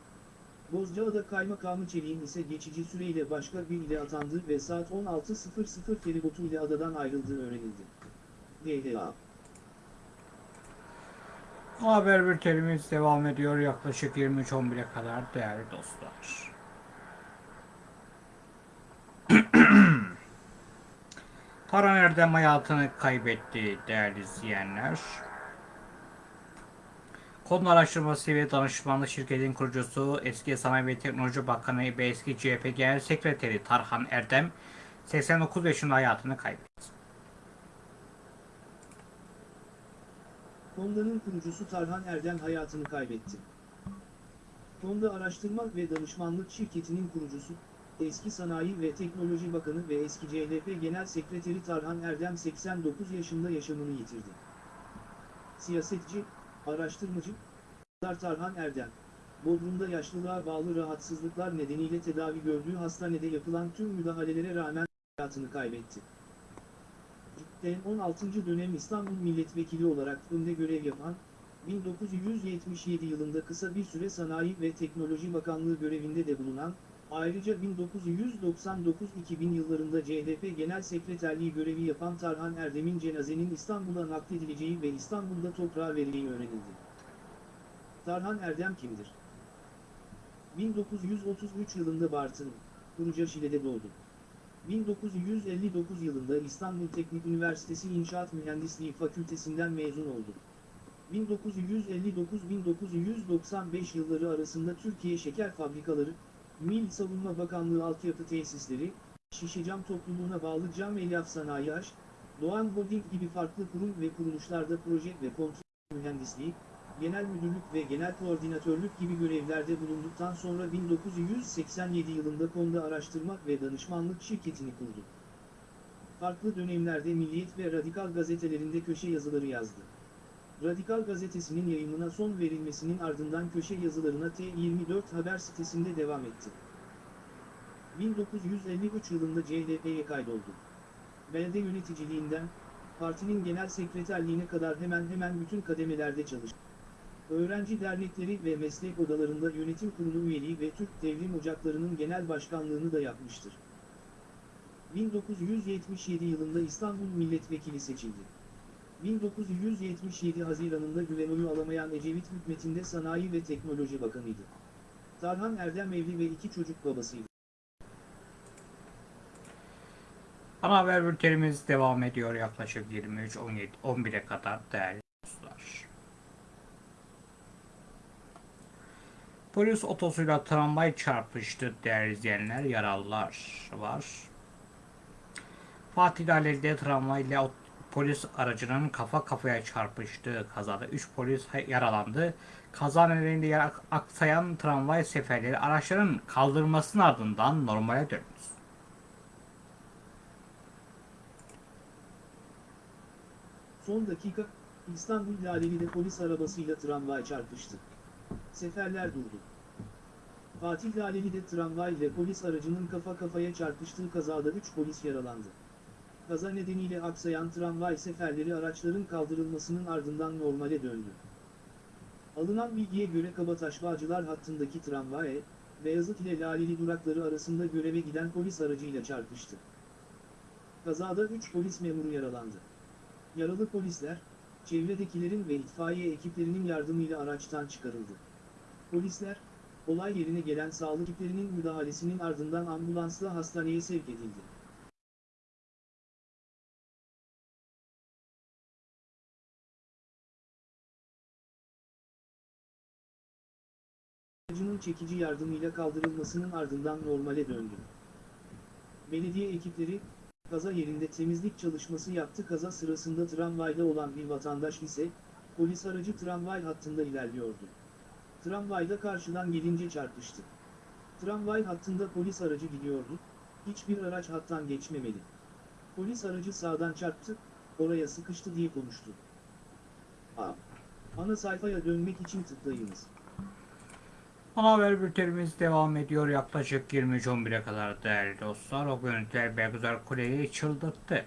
Bozcaada Kaymakamı Çelik'in ise geçici süreyle başka bir ile atandığı ve saat 16.00 feribotu ile adadan ayrıldığı öğrenildi. DHA Haber bültenimiz devam ediyor yaklaşık 23.11'e kadar değerli dostlar. Taran Erdem hayatını kaybetti değerli izleyenler. Konu Araştırması ve Danışmanlık Şirketi'nin kurucusu eski Sanayi ve Teknoloji Bakanı ve eski CHP Genel Sekreteri Tarhan Erdem 89 yaşında hayatını kaybetti. Honda'nın kurucusu Tarhan Erdem hayatını kaybetti. Honda Araştırma ve Danışmanlık Şirketi'nin kurucusu, eski Sanayi ve Teknoloji Bakanı ve eski CHP Genel Sekreteri Tarhan Erdem 89 yaşında yaşamını yitirdi. Siyasetçi, araştırmacı, Serdar Tarhan Erdem, Bodrum'da yaşlılığa bağlı rahatsızlıklar nedeniyle tedavi gördüğü hastanede yapılan tüm müdahalelere rağmen hayatını kaybetti. İlk 16. dönem İstanbul Milletvekili olarak önde görev yapan, 1977 yılında kısa bir süre Sanayi ve Teknoloji Bakanlığı görevinde de bulunan, Ayrıca 1999-2000 yıllarında CHP Genel Sekreterliği görevi yapan Tarhan Erdem'in cenazenin İstanbul'a nakledileceği ve İstanbul'da toprağa verileceği öğrenildi. Tarhan Erdem kimdir? 1933 yılında Bartın, Kuruca Şile'de doğdu. 1959 yılında İstanbul Teknik Üniversitesi İnşaat Mühendisliği Fakültesinden mezun oldu. 1959-1995 yılları arasında Türkiye Şeker Fabrikaları, Mil Savunma Bakanlığı Altyapı Tesisleri, Şişecam Topluluğuna bağlı Cam Elyaf Sanayi Aş, Doğan Holding gibi farklı kurum ve kuruluşlarda proje ve kontrol mühendisliği, genel müdürlük ve genel koordinatörlük gibi görevlerde bulunduktan sonra 1987 yılında konuda araştırma ve danışmanlık şirketini kurdu. Farklı dönemlerde Milliyet ve Radikal gazetelerinde köşe yazıları yazdı. Radikal gazetesinin yayımına son verilmesinin ardından köşe yazılarına T24 haber sitesinde devam etti. 1953 yılında CHP'ye kaydoldu. Belde yöneticiliğinden, partinin genel sekreterliğine kadar hemen hemen bütün kademelerde çalıştı. Öğrenci dernekleri ve meslek odalarında yönetim kurulu üyeliği ve Türk Devrim Ocakları'nın genel başkanlığını da yapmıştır. 1977 yılında İstanbul Milletvekili seçildi. 1977 Haziran'ında güven oyu alamayan Ecevit hükümetinde Sanayi ve Teknoloji Bakanıydı. Tarhan Erdem evli ve iki çocuk babasıydı. Ana haber bültenimiz devam ediyor yaklaşık 23-11'e kadar değerli dostlar. Polis otosuyla tramvay çarpıştı değerli izleyenler yaralılar var. Fatih Laleli'de tramvay ile polis aracının kafa kafaya çarpıştığı kazada 3 polis yaralandı. Kaza nedeniyle yer aksayan tramvay seferleri araçların kaldırmasının ardından normale döndü. Son dakika, İstanbul Laleli'de polis arabasıyla tramvay çarpıştı. Seferler durdu. Fatih Laleli'de tramvay ile polis aracının kafa kafaya çarpıştığı kazada 3 polis yaralandı. Kaza nedeniyle aksayan tramvay seferleri araçların kaldırılmasının ardından normale döndü. Alınan bilgiye göre Kabataş Bağcılar hattındaki tramvay, Beyazıt ile Laleli durakları arasında göreve giden polis aracıyla çarpıştı. Kazada 3 polis memuru yaralandı. Yaralı polisler, çevredekilerin ve itfaiye ekiplerinin yardımıyla araçtan çıkarıldı. Polisler, olay yerine gelen sağlık ekiplerinin müdahalesinin ardından ambulansla hastaneye sevk edildi. Çekici yardımıyla kaldırılmasının ardından normale döndü. Belediye ekipleri, kaza yerinde temizlik çalışması yaptı. Kaza sırasında tramvayda olan bir vatandaş ise, polis aracı tramvay hattında ilerliyordu. Tramvayda karşıdan gelince çarpıştı. Tramvay hattında polis aracı gidiyordu, hiçbir araç hattan geçmemeli. Polis aracı sağdan çarptı, oraya sıkıştı diye konuştu. A. Ana sayfaya dönmek için tıklayınız. Ana haber bültenimiz devam ediyor yaklaşık 23.11'e kadar değerli dostlar. O görüntüler Belguzar Kore'yi çıldırttı.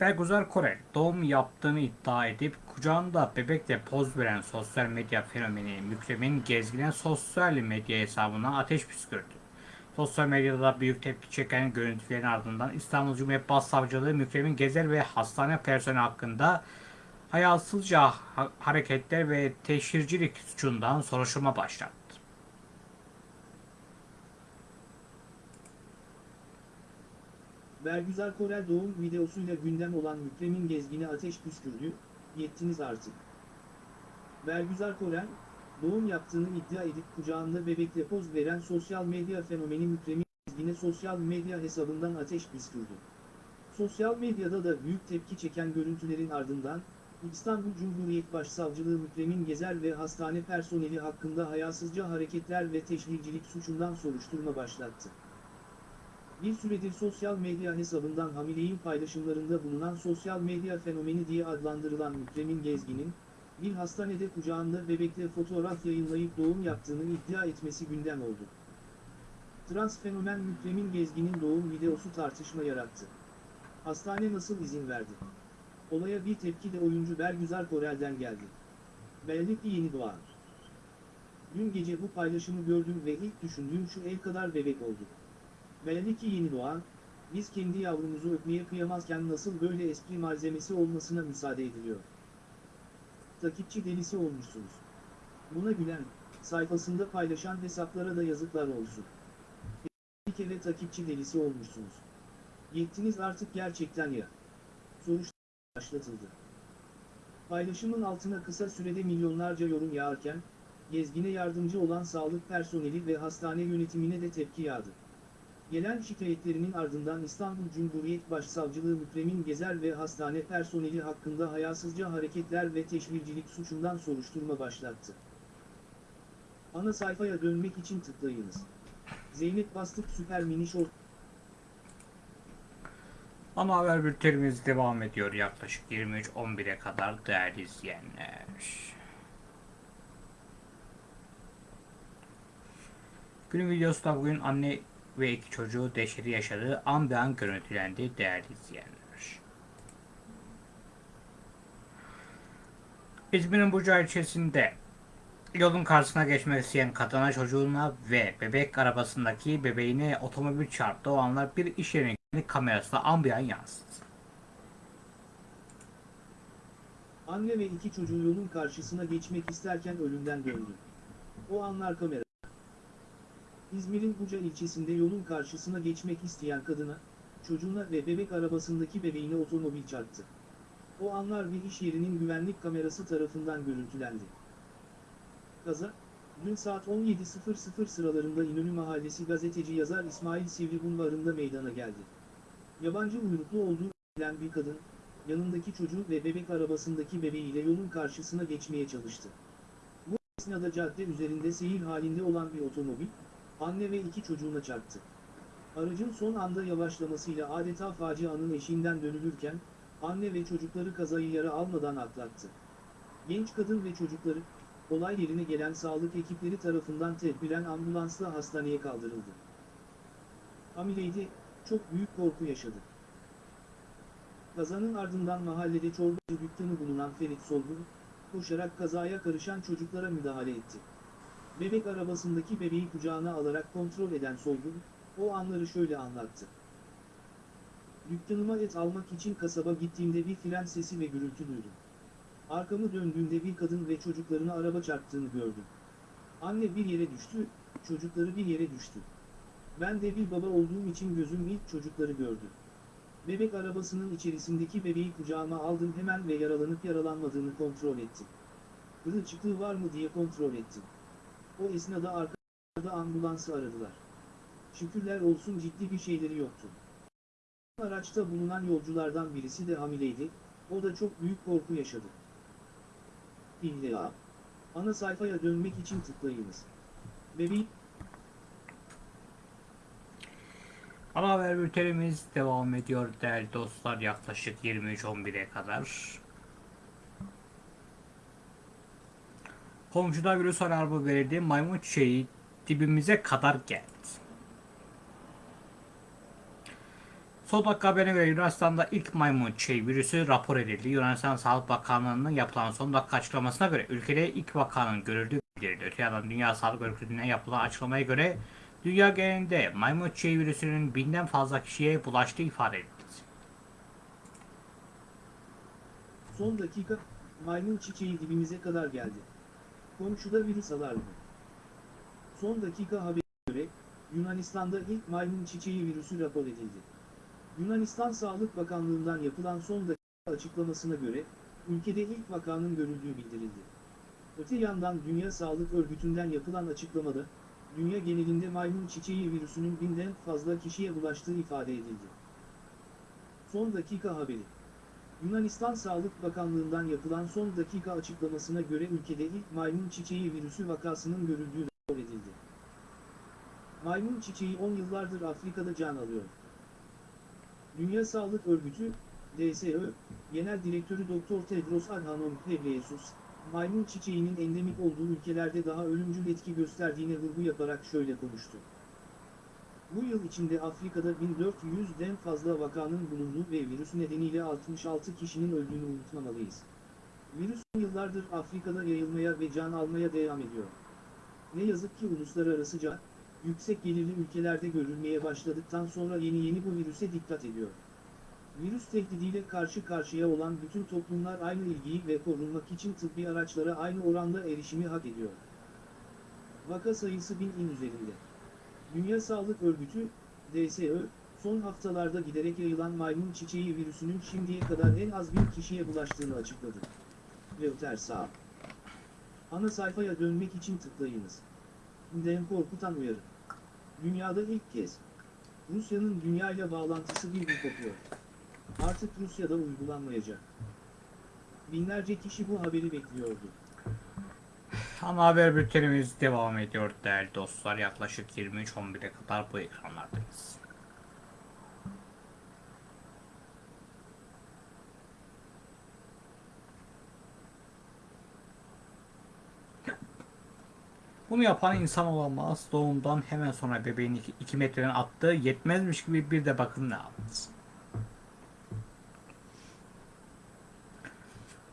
Belguzar Kore doğum yaptığını iddia edip kucağında bebekle poz veren sosyal medya fenomeni Mükremin Gezgin'e sosyal medya hesabına ateş püskürdü. Sosyal medyada büyük tepki çeken görüntülerin ardından İstanbul Cumhuriyet Başsavcılığı Mükremin Gezer ve hastane personeli hakkında hayasızca ha- hareketler ve teşhircilik suçundan soruşturma başlattı. Bergüzar Korel doğum videosuyla gündem olan Mükremin Gezgin'e ateş püskürdü, yettiniz artık. Bergüzar Korel, doğum yaptığını iddia edip kucağında bebekle poz veren sosyal medya fenomeni Mükremin Gezgin'e sosyal medya hesabından ateş püskürdü. Sosyal medyada da büyük tepki çeken görüntülerin ardından, İstanbul Cumhuriyet Başsavcılığı Mükremin Gezer ve hastane personeli hakkında hayasızca hareketler ve teşhircilik suçundan soruşturma başlattı. Bir süredir sosyal medya hesabından hamileyin paylaşımlarında bulunan sosyal medya fenomeni diye adlandırılan Mükremin Gezgin'in, bir hastanede kucağında bebekle fotoğraf yayınlayıp doğum yaptığını iddia etmesi gündem oldu. Trans fenomen Mükremin Gezgin'in doğum videosu tartışma yarattı. Hastane nasıl izin verdi? Olaya bir tepki de oyuncu Bergüzar Korel'den geldi. Belli ki yeni doğar. Dün gece bu paylaşımı gördüm ve ilk düşündüğüm şu el kadar bebek oldu. Belli ki yeni doğan, biz kendi yavrumuzu öpmeye kıyamazken nasıl böyle espri malzemesi olmasına müsaade ediliyor. Takipçi delisi olmuşsunuz. Buna gülen, sayfasında paylaşan hesaplara da yazıklar olsun. Bir kere takipçi delisi olmuşsunuz. Yettiniz artık gerçekten ya. Soruşturma başlatıldı. Paylaşımın altına kısa sürede milyonlarca yorum yağarken, gezgine yardımcı olan sağlık personeli ve hastane yönetimine de tepki yağdı. Gelen şikayetlerinin ardından İstanbul Cumhuriyet Başsavcılığı Mükremin Gezer ve hastane personeli hakkında hayasızca hareketler ve teşvircilik suçundan soruşturma başlattı. Ana sayfaya dönmek için tıklayınız. Zeynep Bastık Süper Mini Short Ana haber bültenimiz devam ediyor yaklaşık 23.11'e kadar değerli izleyenler. Günün videosunda bugün anne ve iki çocuğu dehşeti yaşadığı an bir an görüntülendi değerli izleyenler. İzmir'in Burca ilçesinde yolun karşısına geçmek isteyen kadına çocuğuna ve bebek arabasındaki bebeğine otomobil çarptı. O anlar bir iş güvenlik kamerasına an bir an yansıdı. Anne ve iki çocuğu yolun karşısına geçmek isterken ölümden döndü. O anlar kamera. İzmir'in Buca ilçesinde yolun karşısına geçmek isteyen kadına, çocuğuna ve bebek arabasındaki bebeğine otomobil çarptı. O anlar bir iş yerinin güvenlik kamerası tarafından görüntülendi. Kaza, dün saat 17.00 sıralarında İnönü Mahallesi gazeteci yazar İsmail Sivri Bulvarı'nda meydana geldi. Yabancı uyruklu olduğu bilen bir kadın, yanındaki çocuğu ve bebek arabasındaki bebeğiyle yolun karşısına geçmeye çalıştı. Bu esnada cadde üzerinde seyir halinde olan bir otomobil, anne ve iki çocuğuna çarptı. Aracın son anda yavaşlamasıyla adeta facianın eşiğinden dönülürken, anne ve çocukları kazayı yara almadan atlattı. Genç kadın ve çocukları, olay yerine gelen sağlık ekipleri tarafından tedbiren ambulansla hastaneye kaldırıldı. Hamileydi, çok büyük korku yaşadı. Kazanın ardından mahallede çorbacı dükkanı bulunan Ferit Solgun, koşarak kazaya karışan çocuklara müdahale etti. Bebek arabasındaki bebeği kucağına alarak kontrol eden Solgun, o anları şöyle anlattı. Dükkanıma et almak için kasaba gittiğimde bir fren sesi ve gürültü duydum. Arkamı döndüğümde bir kadın ve çocuklarını araba çarptığını gördüm. Anne bir yere düştü, çocukları bir yere düştü. Ben de bir baba olduğum için gözüm ilk çocukları gördü. Bebek arabasının içerisindeki bebeği kucağıma aldım hemen ve yaralanıp yaralanmadığını kontrol ettim. Kırılçıklığı var mı diye kontrol ettim. O esnada arkada ambulansı aradılar. Şükürler olsun ciddi bir şeyleri yoktu. Araçta bulunan yolculardan birisi de hamileydi, o da çok büyük korku yaşadı. İlla. Ana sayfaya dönmek için tıklayınız. Bebeği Ana haber bültenimiz devam ediyor değerli dostlar yaklaşık 23.11'e kadar. Komşuda virüs alarmı verildi. Maymun çiçeği dibimize kadar geldi. Dakika haberine göre Yunanistan'da ilk maymun çiçeği virüsü rapor edildi. Yunanistan Sağlık Bakanlığı'nın yapılan son dakika açıklamasına göre ülkede ilk vakanın görüldüğü bildirildi. Öte yandan Dünya Sağlık Örgütü'ne yapılan açıklamaya göre dünya genelinde maymun çiçeği virüsünün binden fazla kişiye bulaştığı ifade edildi. son dakika, maymun çiçeği dibimize kadar geldi. Komşuda virüs alarmı. Son dakika haberine göre, Yunanistan'da ilk maymun çiçeği virüsü rapor edildi. Yunanistan Sağlık Bakanlığı'ndan yapılan son dakika açıklamasına göre, ülkede ilk vakanın görüldüğü bildirildi. Öte yandan Dünya Sağlık Örgütü'nden yapılan açıklamada, dünya genelinde maymun çiçeği virüsünün binden fazla kişiye bulaştığı ifade edildi. Son dakika haberi. Yunanistan Sağlık Bakanlığı'ndan yapılan son dakika açıklamasına göre ülkede ilk maymun çiçeği virüsü vakasının görüldüğü rapor edildi. Maymun çiçeği 10 yıllardır Afrika'da can alıyor. Dünya Sağlık Örgütü, DSÖ, Genel Direktörü Dr. Tedros Adhanom Ghebreyesus, maymun çiçeğinin endemik olduğu ülkelerde daha ölümcül etki gösterdiğine vurgu yaparak şöyle konuştu. Bu yıl içinde Afrika'da 1400'den fazla vakanın bulunduğu ve virüs nedeniyle 66 kişinin öldüğünü unutmamalıyız. Virüs yıllardır Afrika'da yayılmaya ve can almaya devam ediyor. Ne yazık ki uluslararasıca, yüksek gelirli ülkelerde görülmeye başladıktan sonra yeni yeni bu virüse dikkat ediyor. Virüs tehdidiyle karşı karşıya olan bütün toplumlar aynı ilgiyi ve korunmak için tıbbi araçlara aynı oranda erişimi hak ediyor. Vaka sayısı binin üzerinde. Dünya Sağlık Örgütü, DSÖ, son haftalarda giderek yayılan maymun çiçeği virüsünün şimdiye kadar en az bir kişiye bulaştığını açıkladı. Reuters sağ. Ana sayfaya dönmek için tıklayınız. Dem korkutan uyarı. Dünyada ilk kez Rusya'nın dünyayla bağlantısı bir bir kopuyor. Artık Rusya'da uygulanmayacak. Binlerce kişi bu haberi bekliyordu. Ana haber bültenimiz devam ediyor değerli dostlar. Yaklaşık 23.11'e kadar bu ekranlardayız. Bunu yapan insan olamaz. Doğumdan hemen sonra bebeğini 2 metreden attığı yetmezmiş gibi bir de bakın ne yaptı.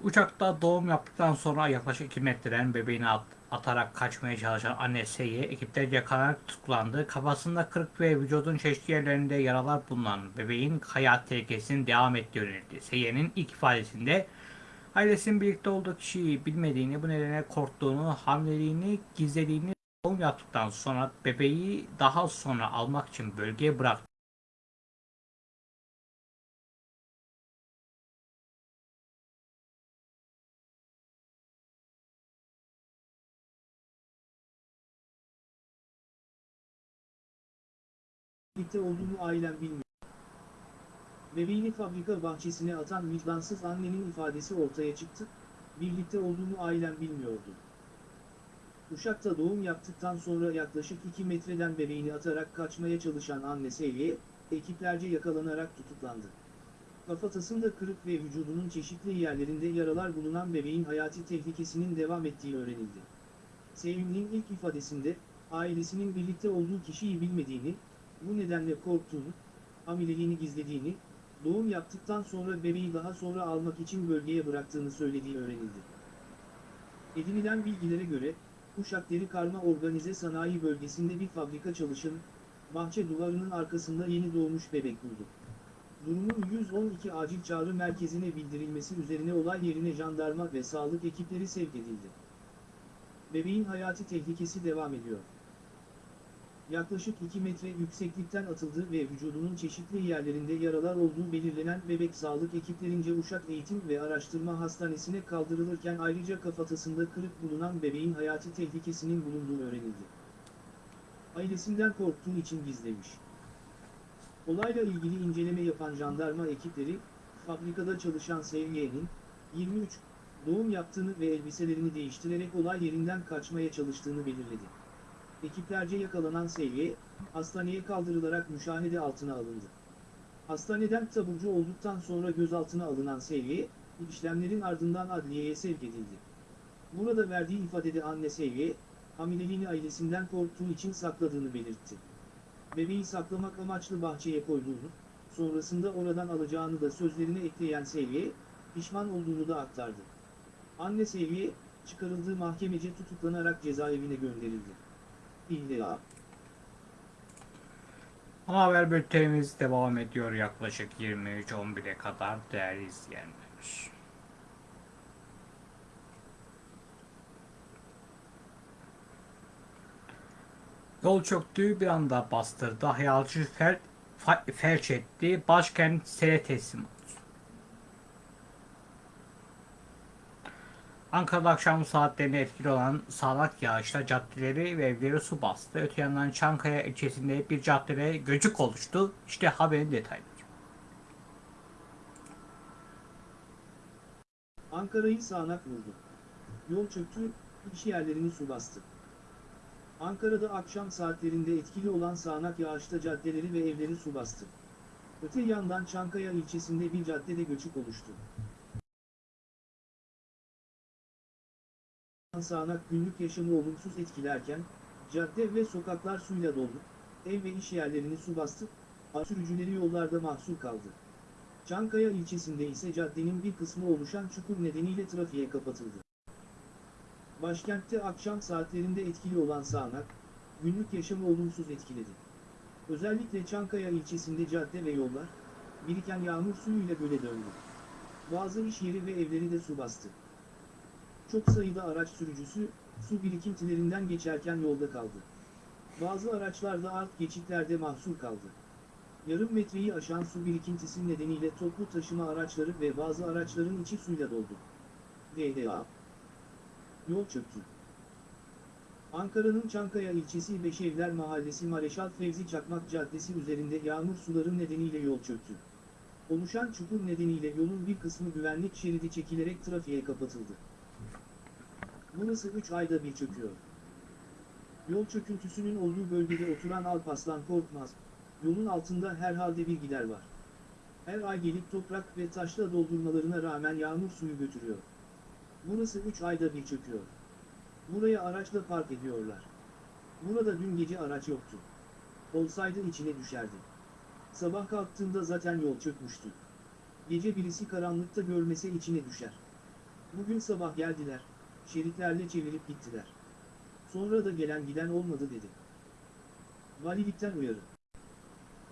Uçakta doğum yaptıktan sonra yaklaşık 2 metreden bebeğini at- atarak kaçmaya çalışan anne S'ye ekipler yakalanarak tutuklandı. Kafasında kırık ve vücudun çeşitli yerlerinde yaralar bulunan bebeğin hayat tehlikesinin devam ettiği öğrenildi. S'ye'nin ilk ifadesinde ailesinin birlikte olduğu kişiyi bilmediğini, bu nedenle korktuğunu, hamileliğini gizlediğini doğum yaptıktan sonra bebeği daha sonra almak için bölgeye bıraktı. Birlikte olduğunu ailem bilmiyor. Bebeğini fabrika bahçesine atan vicdansız annenin ifadesi ortaya çıktı, birlikte olduğunu ailem bilmiyordu. Uşak'ta doğum yaptıktan sonra yaklaşık 2 metreden bebeğini atarak kaçmaya çalışan anne Seviye, ekiplerce yakalanarak tutuklandı. Kafatasında kırık ve vücudunun çeşitli yerlerinde yaralar bulunan bebeğin hayati tehlikesinin devam ettiği öğrenildi. Sevimli'nin ilk ifadesinde, ailesinin birlikte olduğu kişiyi bilmediğini, bu nedenle korktuğunu, hamileliğini gizlediğini, doğum yaptıktan sonra bebeği daha sonra almak için bölgeye bıraktığını söylediği öğrenildi. Edinilen bilgilere göre, Uşak Deri Karma Organize Sanayi Bölgesi'nde bir fabrika çalışanı, bahçe duvarının arkasında yeni doğmuş bebek buldu. Durumun 112 acil çağrı merkezine bildirilmesi üzerine olay yerine jandarma ve sağlık ekipleri sevk edildi. Bebeğin hayati tehlikesi devam ediyor. Yaklaşık 2 metre yükseklikten atıldığı ve vücudunun çeşitli yerlerinde yaralar olduğu belirlenen bebek sağlık ekiplerince Uşak Eğitim ve Araştırma Hastanesi'ne kaldırılırken ayrıca kafatasında kırık bulunan bebeğin hayati tehlikesinin bulunduğu öğrenildi. Ailesinden korktuğu için gizlemiş. Olayla ilgili inceleme yapan jandarma ekipleri, fabrikada çalışan Sevgiye'nin, 23, doğum yaptığını ve elbiselerini değiştirerek olay yerinden kaçmaya çalıştığını belirledi. Ekiplerce yakalanan Seviye, hastaneye kaldırılarak müşahede altına alındı. Hastaneden taburcu olduktan sonra gözaltına alınan Seviye, işlemlerin ardından adliyeye sevk edildi. Burada verdiği ifadede anne Seviye, hamileliğini ailesinden korktuğu için sakladığını belirtti. Bebeği saklamak amaçlı bahçeye koyduğunu, sonrasında oradan alacağını da sözlerine ekleyen Seviye, pişman olduğunu da aktardı. Anne Seviye, çıkarıldığı mahkemece tutuklanarak cezaevine gönderildi. İlla. Ana haber bültenimiz devam ediyor yaklaşık 23.11'e kadar değerli izleyenler. Yol çöktüğü bir anda bastırdı. Hayalci fel, fa- felç etti. Başkent sele teslim Ankara'da akşam saatlerinde etkili olan sağanak yağışla caddeleri ve evleri su bastı. Öte yandan Çankaya ilçesinde bir caddede göçük oluştu. İşte haberin detayları. Ankara'yı sağanak vurdu. Yol çöktü, iş yerlerini su bastı. Ankara'da akşam saatlerinde etkili olan sağanak yağışta caddeleri ve evleri su bastı. Öte yandan Çankaya ilçesinde bir caddede göçük oluştu. Sağanak günlük yaşamı olumsuz etkilerken, cadde ve sokaklar suyla doldu, ev ve iş yerlerini su bastı, sürücüleri yollarda mahsur kaldı. Çankaya ilçesinde ise caddenin bir kısmı oluşan çukur nedeniyle trafiğe kapatıldı. Başkentte akşam saatlerinde etkili olan sağanak, günlük yaşamı olumsuz etkiledi. Özellikle Çankaya ilçesinde cadde ve yollar, biriken yağmur suyuyla göle döndü. Bazı iş yeri ve evleri de su bastı. Çok sayıda araç sürücüsü, su birikintilerinden geçerken yolda kaldı. Bazı araçlar da alt geçitlerde mahsur kaldı. Yarım metreyi aşan su birikintisi nedeniyle toplu taşıma araçları ve bazı araçların içi suyla doldu. DDA Yol çöktü. Ankara'nın Çankaya ilçesi Beşevler Mahallesi Mareşal Fevzi Çakmak Caddesi üzerinde yağmur suları nedeniyle yol çöktü. Oluşan çukur nedeniyle yolun bir kısmı güvenlik şeridi çekilerek trafiğe kapatıldı. Burası 3 ayda bir çöküyor. Yol çöküntüsünün olduğu bölgede oturan Alpaslan Korkmaz, yolun altında herhalde bir gider var. Her ay gelip toprak ve taşla doldurmalarına rağmen yağmur suyu götürüyor. Burası 3 ayda bir çöküyor. Buraya araçla park ediyorlar. Burada dün gece araç yoktu. Olsaydı içine düşerdi. Sabah kalktığında zaten yol çökmüştü. Gece birisi karanlıkta görmese içine düşer. Bugün sabah geldiler, şeritlerle çevirip gittiler. Sonra da gelen giden olmadı dedi. Valilikten uyarı.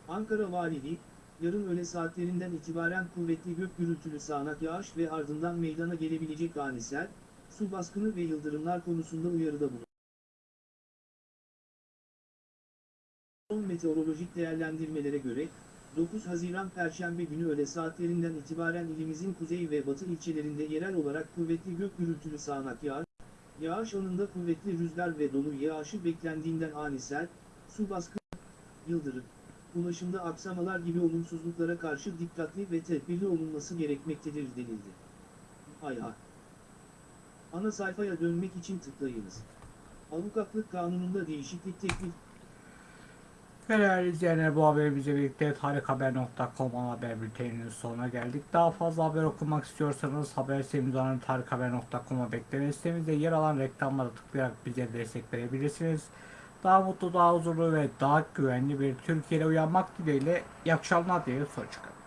Ankara Valiliği, yarın öğle saatlerinden itibaren kuvvetli gök gürültülü sağanak yağış ve ardından meydana gelebilecek ani sel, su baskını ve yıldırımlar konusunda uyarıda bulundu. Son meteorolojik değerlendirmelere göre, 9 Haziran Perşembe günü öğle saatlerinden itibaren ilimizin kuzey ve batı ilçelerinde yerel olarak kuvvetli gök gürültülü sağanak yağış, yağış anında kuvvetli rüzgar ve dolu yağışı beklendiğinden ani sel, su baskını, yıldırım, ulaşımda aksamalar gibi olumsuzluklara karşı dikkatli ve tedbirli olunması gerekmektedir denildi. Hayha. Ana sayfaya dönmek için tıklayınız. Avukatlık kanununda değişiklik teklif Değerli izleyenler bu haberimizle birlikte tarikhaber.com haber bülteninin sonuna geldik. Daha fazla haber okumak istiyorsanız haber sitemiz olan tarikhaber.com'a bekleme sitemizde yer alan reklamlara tıklayarak bize destek verebilirsiniz. Daha mutlu, daha huzurlu ve daha güvenli bir Türkiye'de uyanmak dileğiyle iyi diye sonuç çıkar.